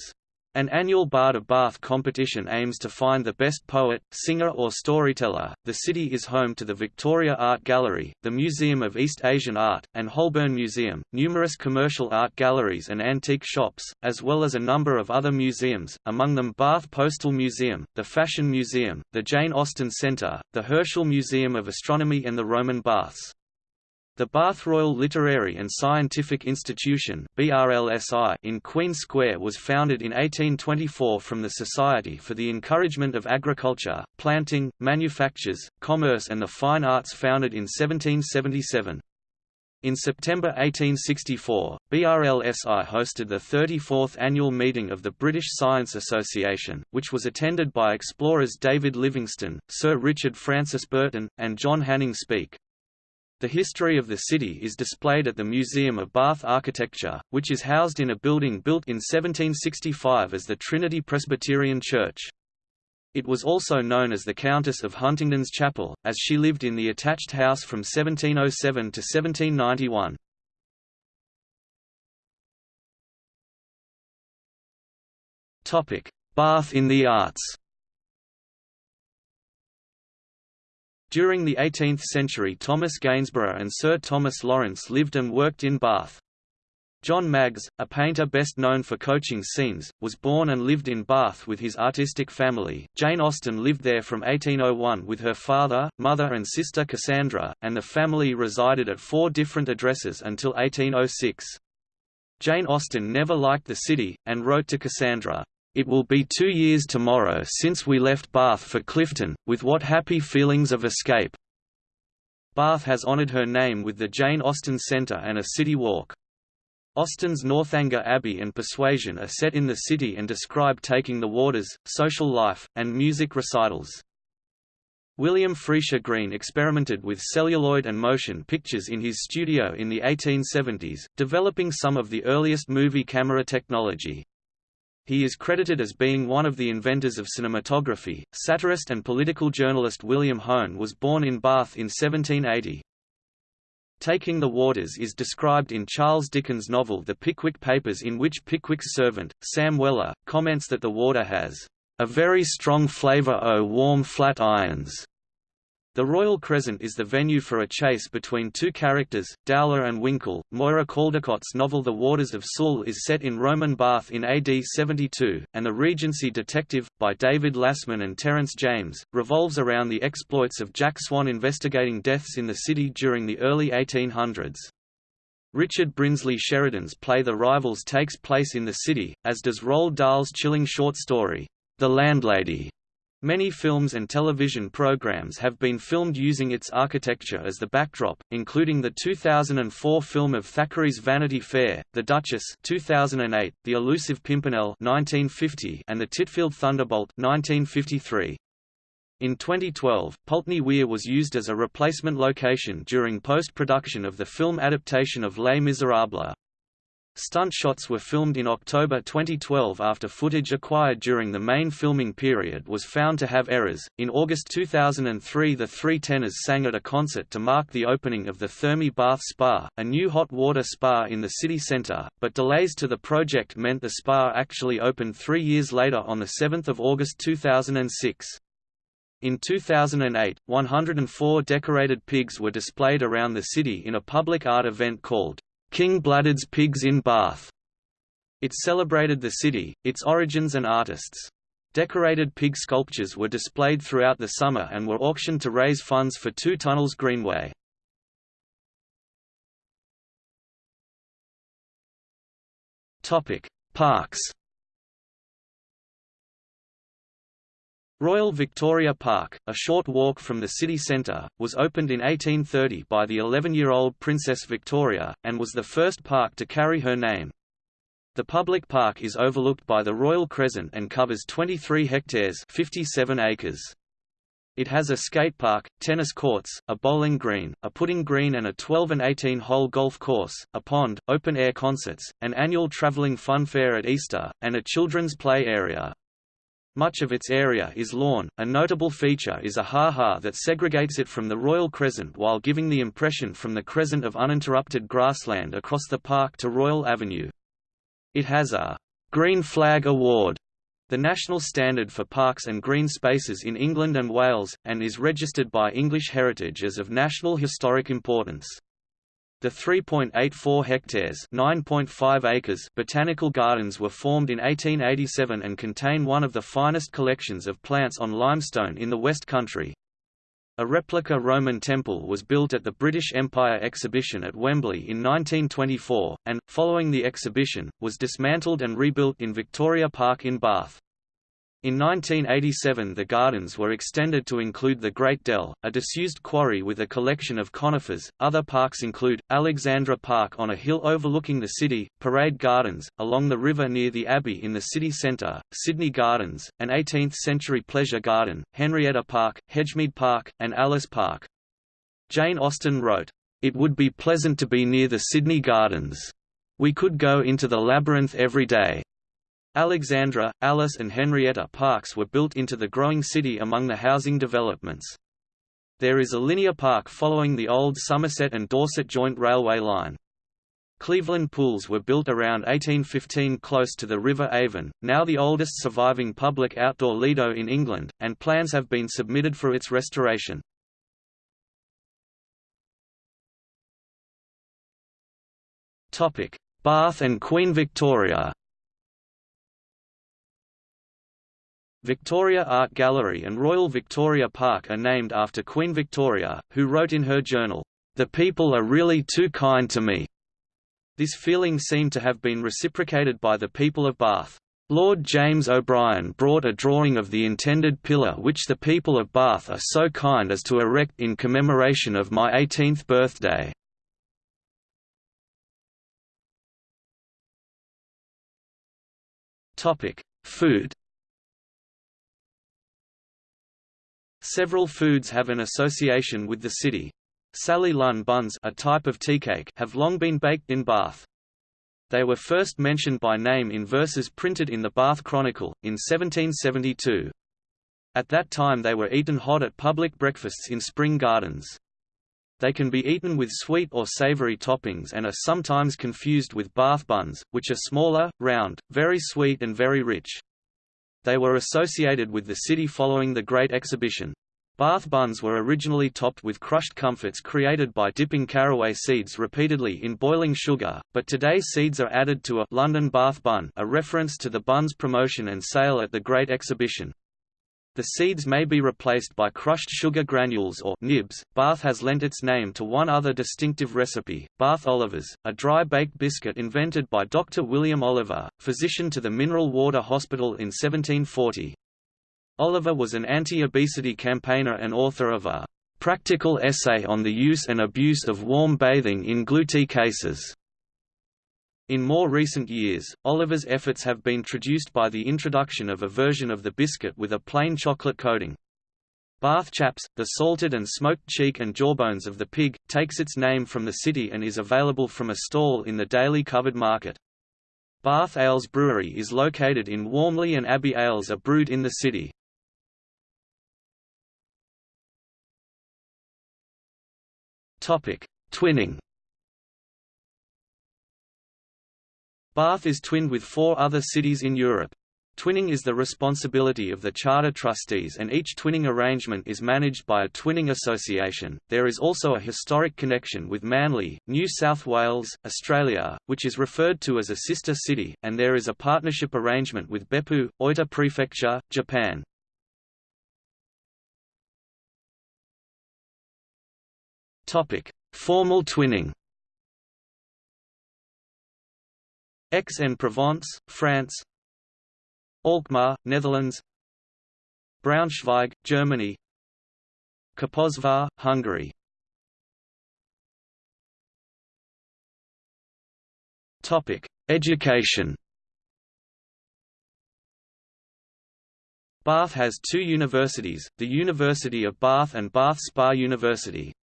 An annual Bard of Bath competition aims to find the best poet, singer or storyteller. The city is home to the Victoria Art Gallery, the Museum of East Asian Art, and Holburne Museum, numerous commercial art galleries and antique shops, as well as a number of other museums, among them Bath Postal Museum, the Fashion Museum, the Jane Austen Centre, the Herschel Museum of Astronomy and the Roman Baths. The Bath Royal Literary and Scientific Institution in Queen Square was founded in 1824 from the Society for the Encouragement of Agriculture, Planting, Manufactures, Commerce and the Fine Arts founded in 1777. In September 1864, BRLSI hosted the 34th annual meeting of the British Science Association, which was attended by explorers David Livingstone, Sir Richard Francis Burton, and John Hanning Speke. The history of the city is displayed at the Museum of Bath Architecture, which is housed in a building built in 1765 as the Trinity Presbyterian Church. It was also known as the Countess of Huntingdon's Chapel, as she lived in the attached house from 1707 to 1791. Bath in the arts During the 18th century Thomas Gainsborough and Sir Thomas Lawrence lived and worked in Bath. John Maggs, a painter best known for coaching scenes, was born and lived in Bath with his artistic family. Jane Austen lived there from 1801 with her father, mother and sister Cassandra, and the family resided at four different addresses until 1806. Jane Austen never liked the city, and wrote to Cassandra, it will be two years tomorrow since we left Bath for Clifton, with what happy feelings of escape. Bath has honoured her name with the Jane Austen Centre and a city walk. Austen's Northanger Abbey and Persuasion are set in the city and describe taking the waters, social life, and music recitals. William Friese-Greene experimented with celluloid and motion pictures in his studio in the 1870s, developing some of the earliest movie camera technology. He is credited as being one of the inventors of cinematography. Satirist and political journalist William Hone was born in Bath in 1780. Taking the waters is described in Charles Dickens' novel The Pickwick Papers in which Pickwick's servant, Sam Weller, comments that the water has a very strong flavour o' oh, warm flat irons. The Royal Crescent is the venue for a chase between two characters, Dowler and Winkle. Moira Caldecott's novel The Waters of Sul is set in Roman Bath in AD 72, and The Regency Detective, by David Lassman and Terence James, revolves around the exploits of Jack Swan investigating deaths in the city during the early 1800s. Richard Brinsley Sheridan's play The Rivals takes place in the city, as does Roald Dahl's chilling short story, The Landlady. Many films and television programs have been filmed using its architecture as the backdrop, including the 2004 film of Thackeray's Vanity Fair, The Duchess 2008, The Elusive Pimpernel 1950, and The Titfield Thunderbolt 1953. In 2012, Pulteney Weir was used as a replacement location during post-production of the film adaptation of Les Miserables. Stunt shots were filmed in October 2012 after footage acquired during the main filming period was found to have errors. In August 2003, the Three Tenors sang at a concert to mark the opening of the Thermae Bath Spa, a new hot water spa in the city centre, but delays to the project meant the spa actually opened three years later on 7 August 2006. In 2008, 104 decorated pigs were displayed around the city in a public art event called King Bladud's Pigs in Bath. It celebrated the city, its origins and artists. Decorated pig sculptures were displayed throughout the summer and were auctioned to raise funds for Two Tunnels Greenway. Parks Royal Victoria Park, a short walk from the city centre, was opened in 1830 by the 11-year-old Princess Victoria, and was the first park to carry her name. The public park is overlooked by the Royal Crescent and covers 23 hectares 57 acres. It has a skate park, tennis courts, a bowling green, a putting green and a 12 and 18 hole golf course, a pond, open-air concerts, an annual travelling fun fair at Easter, and a children's play area. Much of its area is lawn. A notable feature is a ha-ha that segregates it from the Royal Crescent while giving the impression from the crescent of uninterrupted grassland across the park to Royal Avenue. It has a Green Flag Award, the national standard for parks and green spaces in England and Wales, and is registered by English Heritage as of national historic importance. The 3.84 hectares (9.5 acres) botanical gardens were formed in 1887 and contain one of the finest collections of plants on limestone in the West Country. A replica Roman temple was built at the British Empire Exhibition at Wembley in 1924, and, following the exhibition, was dismantled and rebuilt in Victoria Park in Bath. In 1987 the gardens were extended to include the Great Dell, a disused quarry with a collection of conifers. Other parks include, Alexandra Park on a hill overlooking the city, Parade Gardens, along the river near the Abbey in the city centre, Sydney Gardens, an 18th-century pleasure garden, Henrietta Park, Hedgemead Park, and Alice Park. Jane Austen wrote, "...it would be pleasant to be near the Sydney Gardens. We could go into the labyrinth every day." Alexandra, Alice and Henrietta parks were built into the growing city among the housing developments. There is a linear park following the old Somerset and Dorset joint railway line. Cleveland pools were built around 1815 close to the River Avon, now the oldest surviving public outdoor lido in England, and plans have been submitted for its restoration. Bath and Queen Victoria Victoria Art Gallery and Royal Victoria Park are named after Queen Victoria, who wrote in her journal, "...the people are really too kind to me." This feeling seemed to have been reciprocated by the people of Bath. Lord James O'Brien brought a drawing of the intended pillar which the people of Bath are so kind as to erect in commemoration of my 18th birthday. Food Several foods have an association with the city. Sally Lunn buns a type of teacake have long been baked in Bath. They were first mentioned by name in verses printed in the Bath Chronicle, in 1772. At that time they were eaten hot at public breakfasts in spring gardens. They can be eaten with sweet or savory toppings and are sometimes confused with Bath buns, which are smaller, round, very sweet and very rich. They were associated with the city following the Great Exhibition. Bath buns were originally topped with crushed comfits created by dipping caraway seeds repeatedly in boiling sugar, but today seeds are added to a London Bath bun a reference to the bun's promotion and sale at the Great Exhibition. The seeds may be replaced by crushed sugar granules or nibs. Bath has lent its name to one other distinctive recipe, Bath Olivers, a dry-baked biscuit invented by Dr. William Oliver, physician to the Mineral Water Hospital in 1740. Oliver was an anti-obesity campaigner and author of a practical essay on the use and abuse of warm bathing in gluten cases. In more recent years, Oliver's efforts have been traduced by the introduction of a version of the biscuit with a plain chocolate coating. Bath Chaps, the salted and smoked cheek and jawbones of the pig, takes its name from the city and is available from a stall in the daily covered market. Bath Ales Brewery is located in Warmley and Abbey ales are brewed in the city. Twinning Bath is twinned with four other cities in Europe. Twinning is the responsibility of the charter trustees and each twinning arrangement is managed by a twinning association. There is also a historic connection with Manly, New South Wales, Australia, which is referred to as a sister city, and there is a partnership arrangement with Beppu, Oita Prefecture, Japan. Topic: Formal twinning. Aix-en-Provence, France Alkmaar, Netherlands Braunschweig, Germany Kaposvár, Hungary Education. Bath has two universities, the University of Bath and Bath Spa University.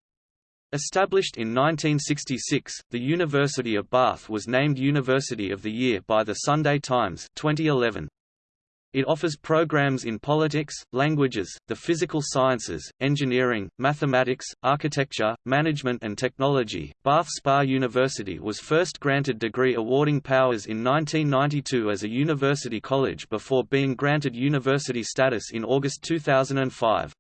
Established in 1966, the University of Bath was named University of the Year by the Sunday Times 2011. It offers programs in politics, languages, the physical sciences, engineering, mathematics, architecture, management and technology. Bath Spa University was first granted degree awarding powers in 1992 as a university college before being granted university status in August 2005.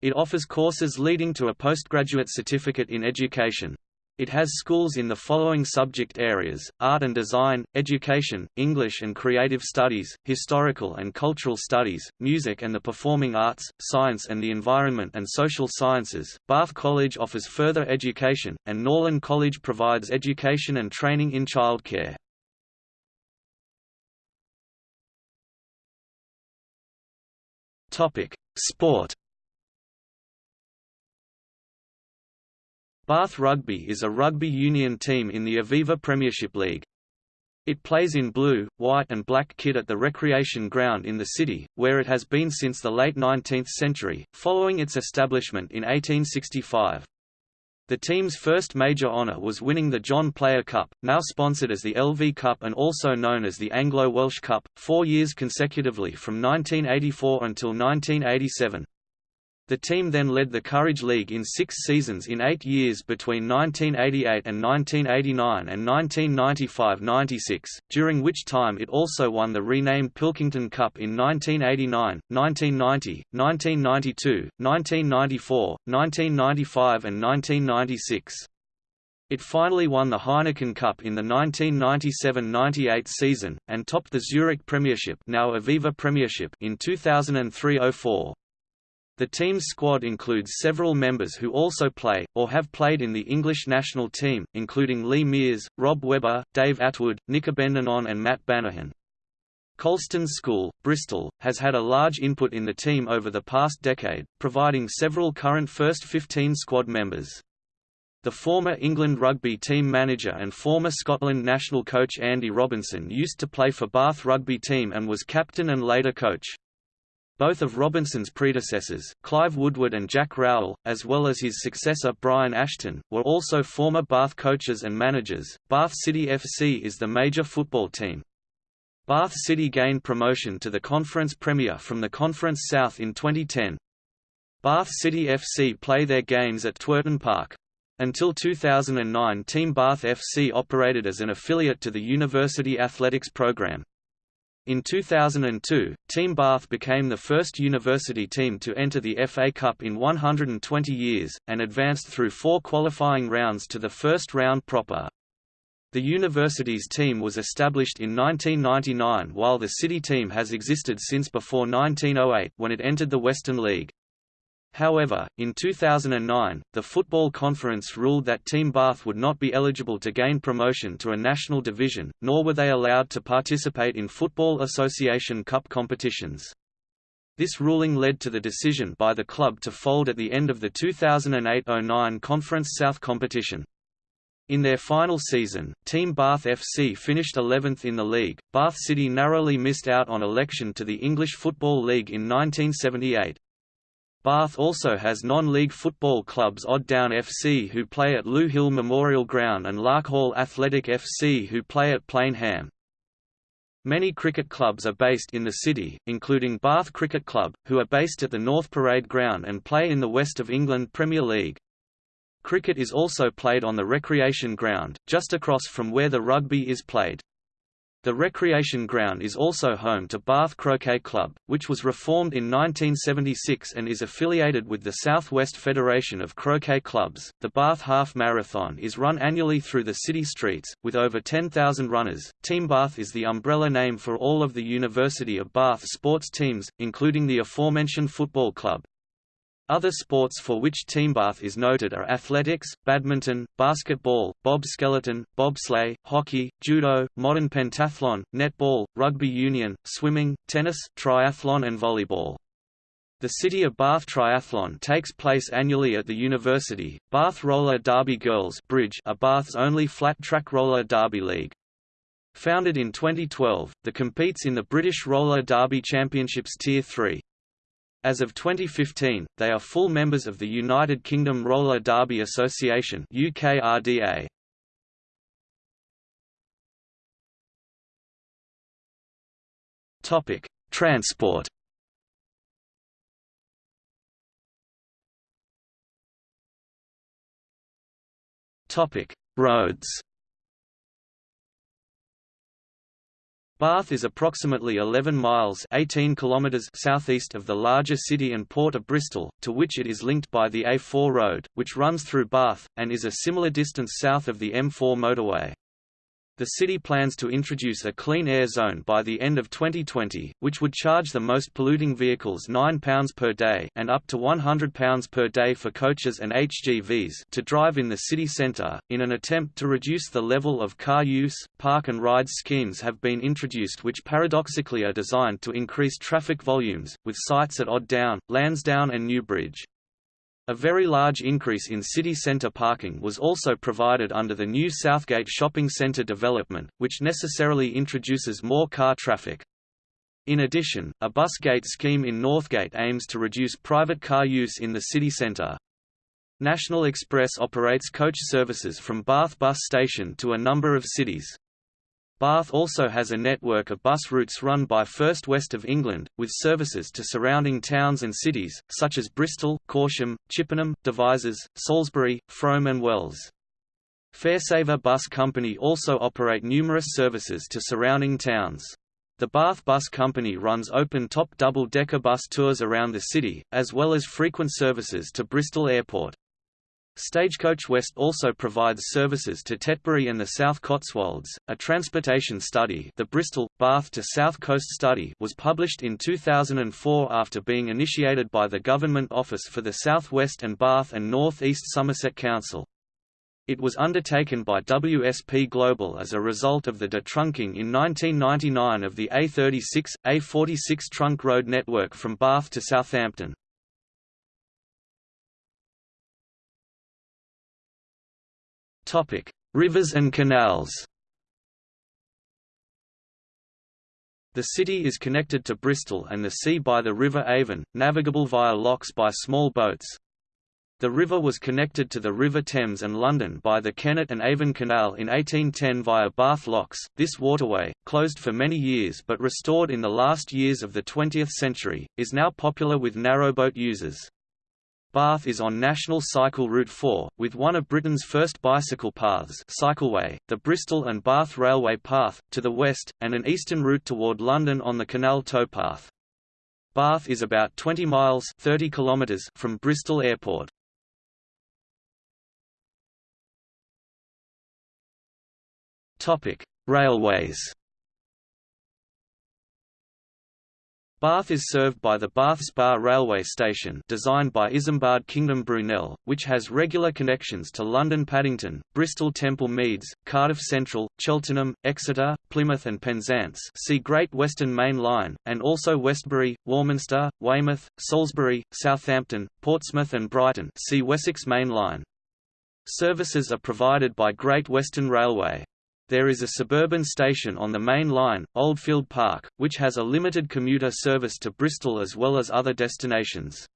It offers courses leading to a postgraduate certificate in education. It has schools in the following subject areas, art and design, education, English and creative studies, historical and cultural studies, music and the performing arts, science and the environment and social sciences. Bath College offers further education, and Norland College provides education and training in childcare. Sport Bath Rugby is a rugby union team in the Aviva Premiership League. It plays in blue, white and black kit at the recreation ground in the city, where it has been since the late 19th century, following its establishment in 1865. The team's first major honour was winning the John Player Cup, now sponsored as the LV Cup and also known as the Anglo-Welsh Cup, four years consecutively from 1984 until 1987. The team then led the Courage League in six seasons in eight years between 1988 and 1989 and 1995–96, during which time it also won the renamed Pilkington Cup in 1989, 1990, 1992, 1994, 1995 and 1996. It finally won the Heineken Cup in the 1997–98 season, and topped the Zurich Premiership now Aviva Premiership in 2003–04. The team's squad includes several members who also play, or have played in the English national team, including Lee Mears, Rob Webber, Dave Attwood, Nick Abendanon and Matt Banahan. Colston School, Bristol, has had a large input in the team over the past decade, providing several current first 15 squad members. The former England rugby team manager and former Scotland national coach Andy Robinson used to play for Bath rugby team and was captain and later coach. Both of Robinson's predecessors, Clive Woodward and Jack Rowell, as well as his successor Brian Ashton, were also former Bath coaches and managers. Bath City FC is the major football team. Bath City gained promotion to the Conference Premier from the Conference South in 2010. Bath City FC play their games at Twerton Park. Until 2009 Team Bath FC operated as an affiliate to the University Athletics Programme. In 2002, Team Bath became the first university team to enter the FA Cup in 120 years, and advanced through four qualifying rounds to the first round proper. The university's team was established in 1999 while the city team has existed since before 1908 when it entered the Western League. However, in 2009, the Football Conference ruled that Team Bath would not be eligible to gain promotion to a national division, nor were they allowed to participate in Football Association Cup competitions. This ruling led to the decision by the club to fold at the end of the 2008–09 Conference South competition. In their final season, Team Bath FC finished 11th in the league. Bath City narrowly missed out on election to the English Football League in 1978. Bath also has non-league football clubs Odd Down FC who play at Lew Hill Memorial Ground and Larkhall Athletic FC who play at Plain Ham. Many cricket clubs are based in the city, including Bath Cricket Club, who are based at the North Parade Ground and play in the West of England Premier League. Cricket is also played on the recreation ground, just across from where the rugby is played. The recreation ground is also home to Bath Croquet Club, which was reformed in 1976 and is affiliated with the South West Federation of Croquet Clubs. The Bath Half Marathon is run annually through the city streets, with over 10,000 runners. Team Bath is the umbrella name for all of the University of Bath sports teams, including the aforementioned football club. Other sports for which Team Bath is noted are athletics, badminton, basketball, bob skeleton, bobsleigh, hockey, judo, modern pentathlon, netball, rugby union, swimming, tennis, triathlon and volleyball. The City of Bath Triathlon takes place annually at the university. Bath Roller Derby Girls Bridge are Bath's only flat-track roller derby league. Founded in 2012, the competes in the British Roller Derby Championships Tier 3. As of 2015, they are full members of the United Kingdom Roller Derby Association UKRDA. Topic: Transport. Topic: Roads. Bath is approximately 11 miles 18 kilometers southeast of the larger city and port of Bristol, to which it is linked by the A4 road, which runs through Bath, and is a similar distance south of the M4 motorway. The city plans to introduce a clean air zone by the end of 2020, which would charge the most polluting vehicles £9 per day and up to £100 per day for coaches and HGVs to drive in the city centre. In an attempt to reduce the level of car use, park and ride schemes have been introduced which paradoxically are designed to increase traffic volumes, with sites at Odd Down, Lansdowne and Newbridge. A very large increase in city centre parking was also provided under the new Southgate shopping centre development, which necessarily introduces more car traffic. In addition, a bus gate scheme in Northgate aims to reduce private car use in the city centre. National Express operates coach services from Bath Bus Station to a number of cities. Bath also has a network of bus routes run by First West of England, with services to surrounding towns and cities, such as Bristol, Corsham, Chippenham, Devizes, Salisbury, Frome and Wells. Faresaver Bus Company also operate numerous services to surrounding towns. The Bath Bus Company runs open-top double-decker bus tours around the city, as well as frequent services to Bristol Airport. Stagecoach West also provides services to Tetbury and the South Cotswolds. A transportation study, the Bristol Bath to South Coast Study, was published in 2004 after being initiated by the Government Office for the South West and Bath and North East Somerset Council. It was undertaken by WSP Global as a result of the detrunking in 1999 of the A36, A46 trunk road network from Bath to Southampton. Topic: Rivers and canals. The city is connected to Bristol and the sea by the River Avon, navigable via locks by small boats. The river was connected to the River Thames and London by the Kennet and Avon Canal in 1810 via Bath Locks. This waterway, closed for many years but restored in the last years of the 20th century, is now popular with narrowboat users. Bath is on National Cycle Route 4, with one of Britain's first bicycle paths cycleway, the Bristol and Bath Railway Path, to the west, and an eastern route toward London on the canal towpath. Bath is about 20 miles 30 kilometers from Bristol Airport. Railways Bath is served by the Bath Spa railway station designed by Isambard Kingdom Brunel, which has regular connections to London Paddington, Bristol Temple Meads, Cardiff Central, Cheltenham, Exeter, Plymouth and Penzance see Great Western Main Line, and also Westbury, Warminster, Weymouth, Salisbury, Southampton, Portsmouth and Brighton see Wessex Main Line. Services are provided by Great Western Railway. There is a suburban station on the main line, Oldfield Park, which has a limited commuter service to Bristol as well as other destinations.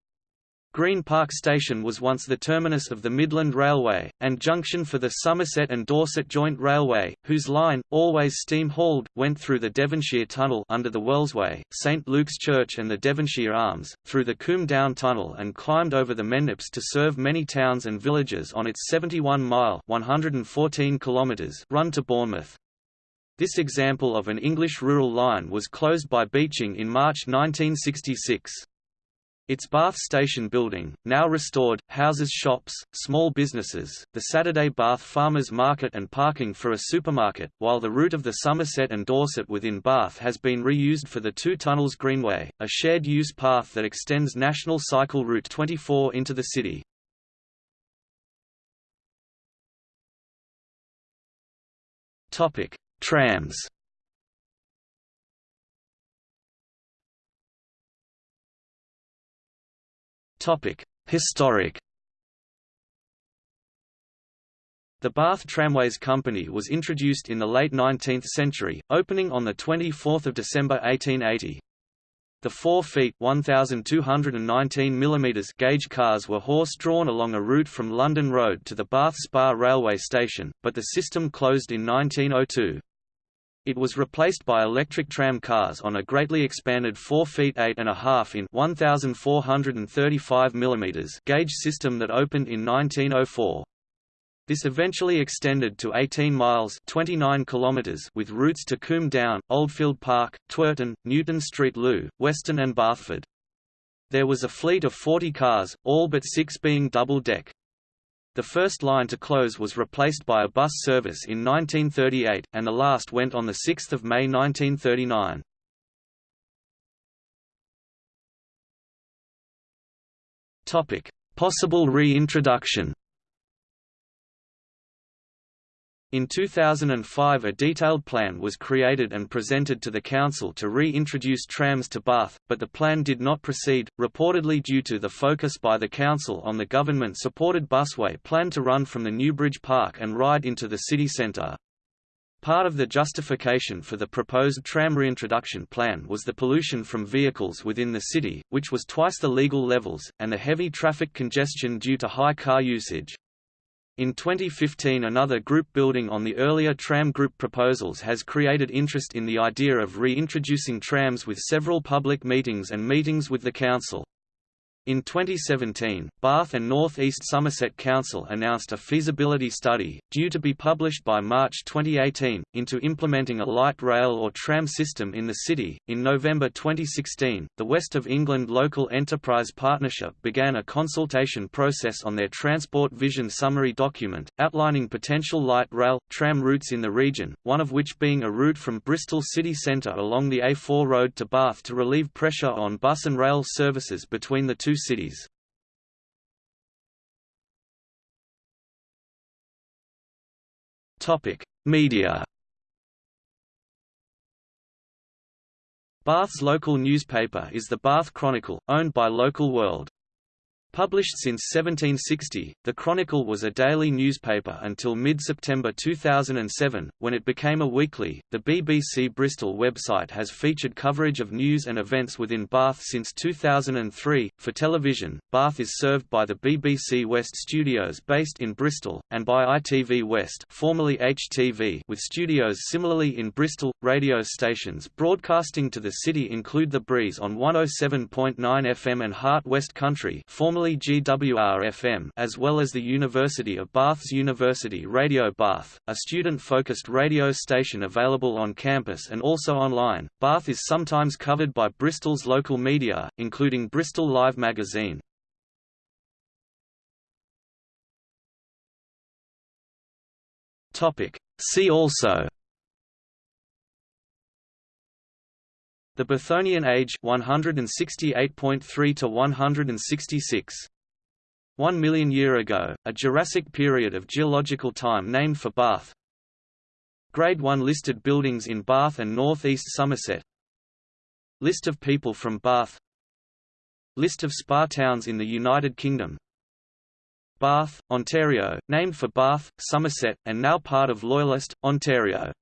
Green Park Station was once the terminus of the Midland Railway, and junction for the Somerset and Dorset Joint Railway, whose line, always steam-hauled, went through the Devonshire Tunnel under the Wellsway, St Luke's Church and the Devonshire Arms, through the Combe Down Tunnel and climbed over the Mendips to serve many towns and villages on its 71-mile run to Bournemouth. This example of an English rural line was closed by Beeching in March 1966. Its Bath Station building, now restored, houses shops, small businesses, the Saturday Bath Farmers Market and parking for a supermarket, while the route of the Somerset and Dorset within Bath has been reused for the Two Tunnels Greenway, a shared-use path that extends National Cycle Route 24 into the city. Trams Historic The Bath Tramways Company was introduced in the late 19th century, opening on 24 December 1880. The 4 feet 1,219 mm gauge cars were horse-drawn along a route from London Road to the Bath Spa railway station, but the system closed in 1902. It was replaced by electric tram cars on a greatly expanded 4 feet 8 and a half in 1435 mm gauge system that opened in 1904. This eventually extended to 18 miles 29 kilometers with routes to Combe Down, Oldfield Park, Twerton, Newton Street Loe, Weston and Bathford. There was a fleet of 40 cars, all but six being double-deck. The first line to close was replaced by a bus service in 1938, and the last went on 6 May 1939. Possible reintroduction In 2005 a detailed plan was created and presented to the Council to re-introduce trams to Bath, but the plan did not proceed, reportedly due to the focus by the Council on the government-supported busway planned to run from the Newbridge Park and ride into the city centre. Part of the justification for the proposed tram reintroduction plan was the pollution from vehicles within the city, which was twice the legal levels, and the heavy traffic congestion due to high car usage. In 2015 another group building on the earlier tram group proposals has created interest in the idea of reintroducing trams with several public meetings and meetings with the council. In 2017, Bath and North East Somerset Council announced a feasibility study, due to be published by March 2018, into implementing a light rail or tram system in the city. In November 2016, the West of England Local Enterprise Partnership began a consultation process on their Transport Vision Summary document, outlining potential light rail, tram routes in the region, one of which being a route from Bristol city centre along the A4 road to Bath to relieve pressure on bus and rail services between the two two cities. Media. Bath's local newspaper is the Bath Chronicle, owned by Local World. Published since 1760, the Chronicle was a daily newspaper until mid-September 2007, when it became a weekly. The BBC Bristol website has featured coverage of news and events within Bath since 2003. For television, Bath is served by the BBC West studios based in Bristol, and by ITV West, formerly HTV, with studios similarly in Bristol. Radio stations broadcasting to the city include The Breeze on 107.9 FM and Heart West Country, formerly formerly GWR-FM as well as the University of Bath's University Radio Bath, a student-focused radio station available on campus and also online. Bath is sometimes covered by Bristol's local media, including Bristol Live magazine. Topic: See also The Bathonian age 168.3 to 166. 1 million year ago, a Jurassic period of geological time named for Bath. Grade 1 listed buildings in Bath and North East Somerset. List of people from Bath. List of spa towns in the United Kingdom. Bath, Ontario, named for Bath, Somerset, and now part of Loyalist, Ontario.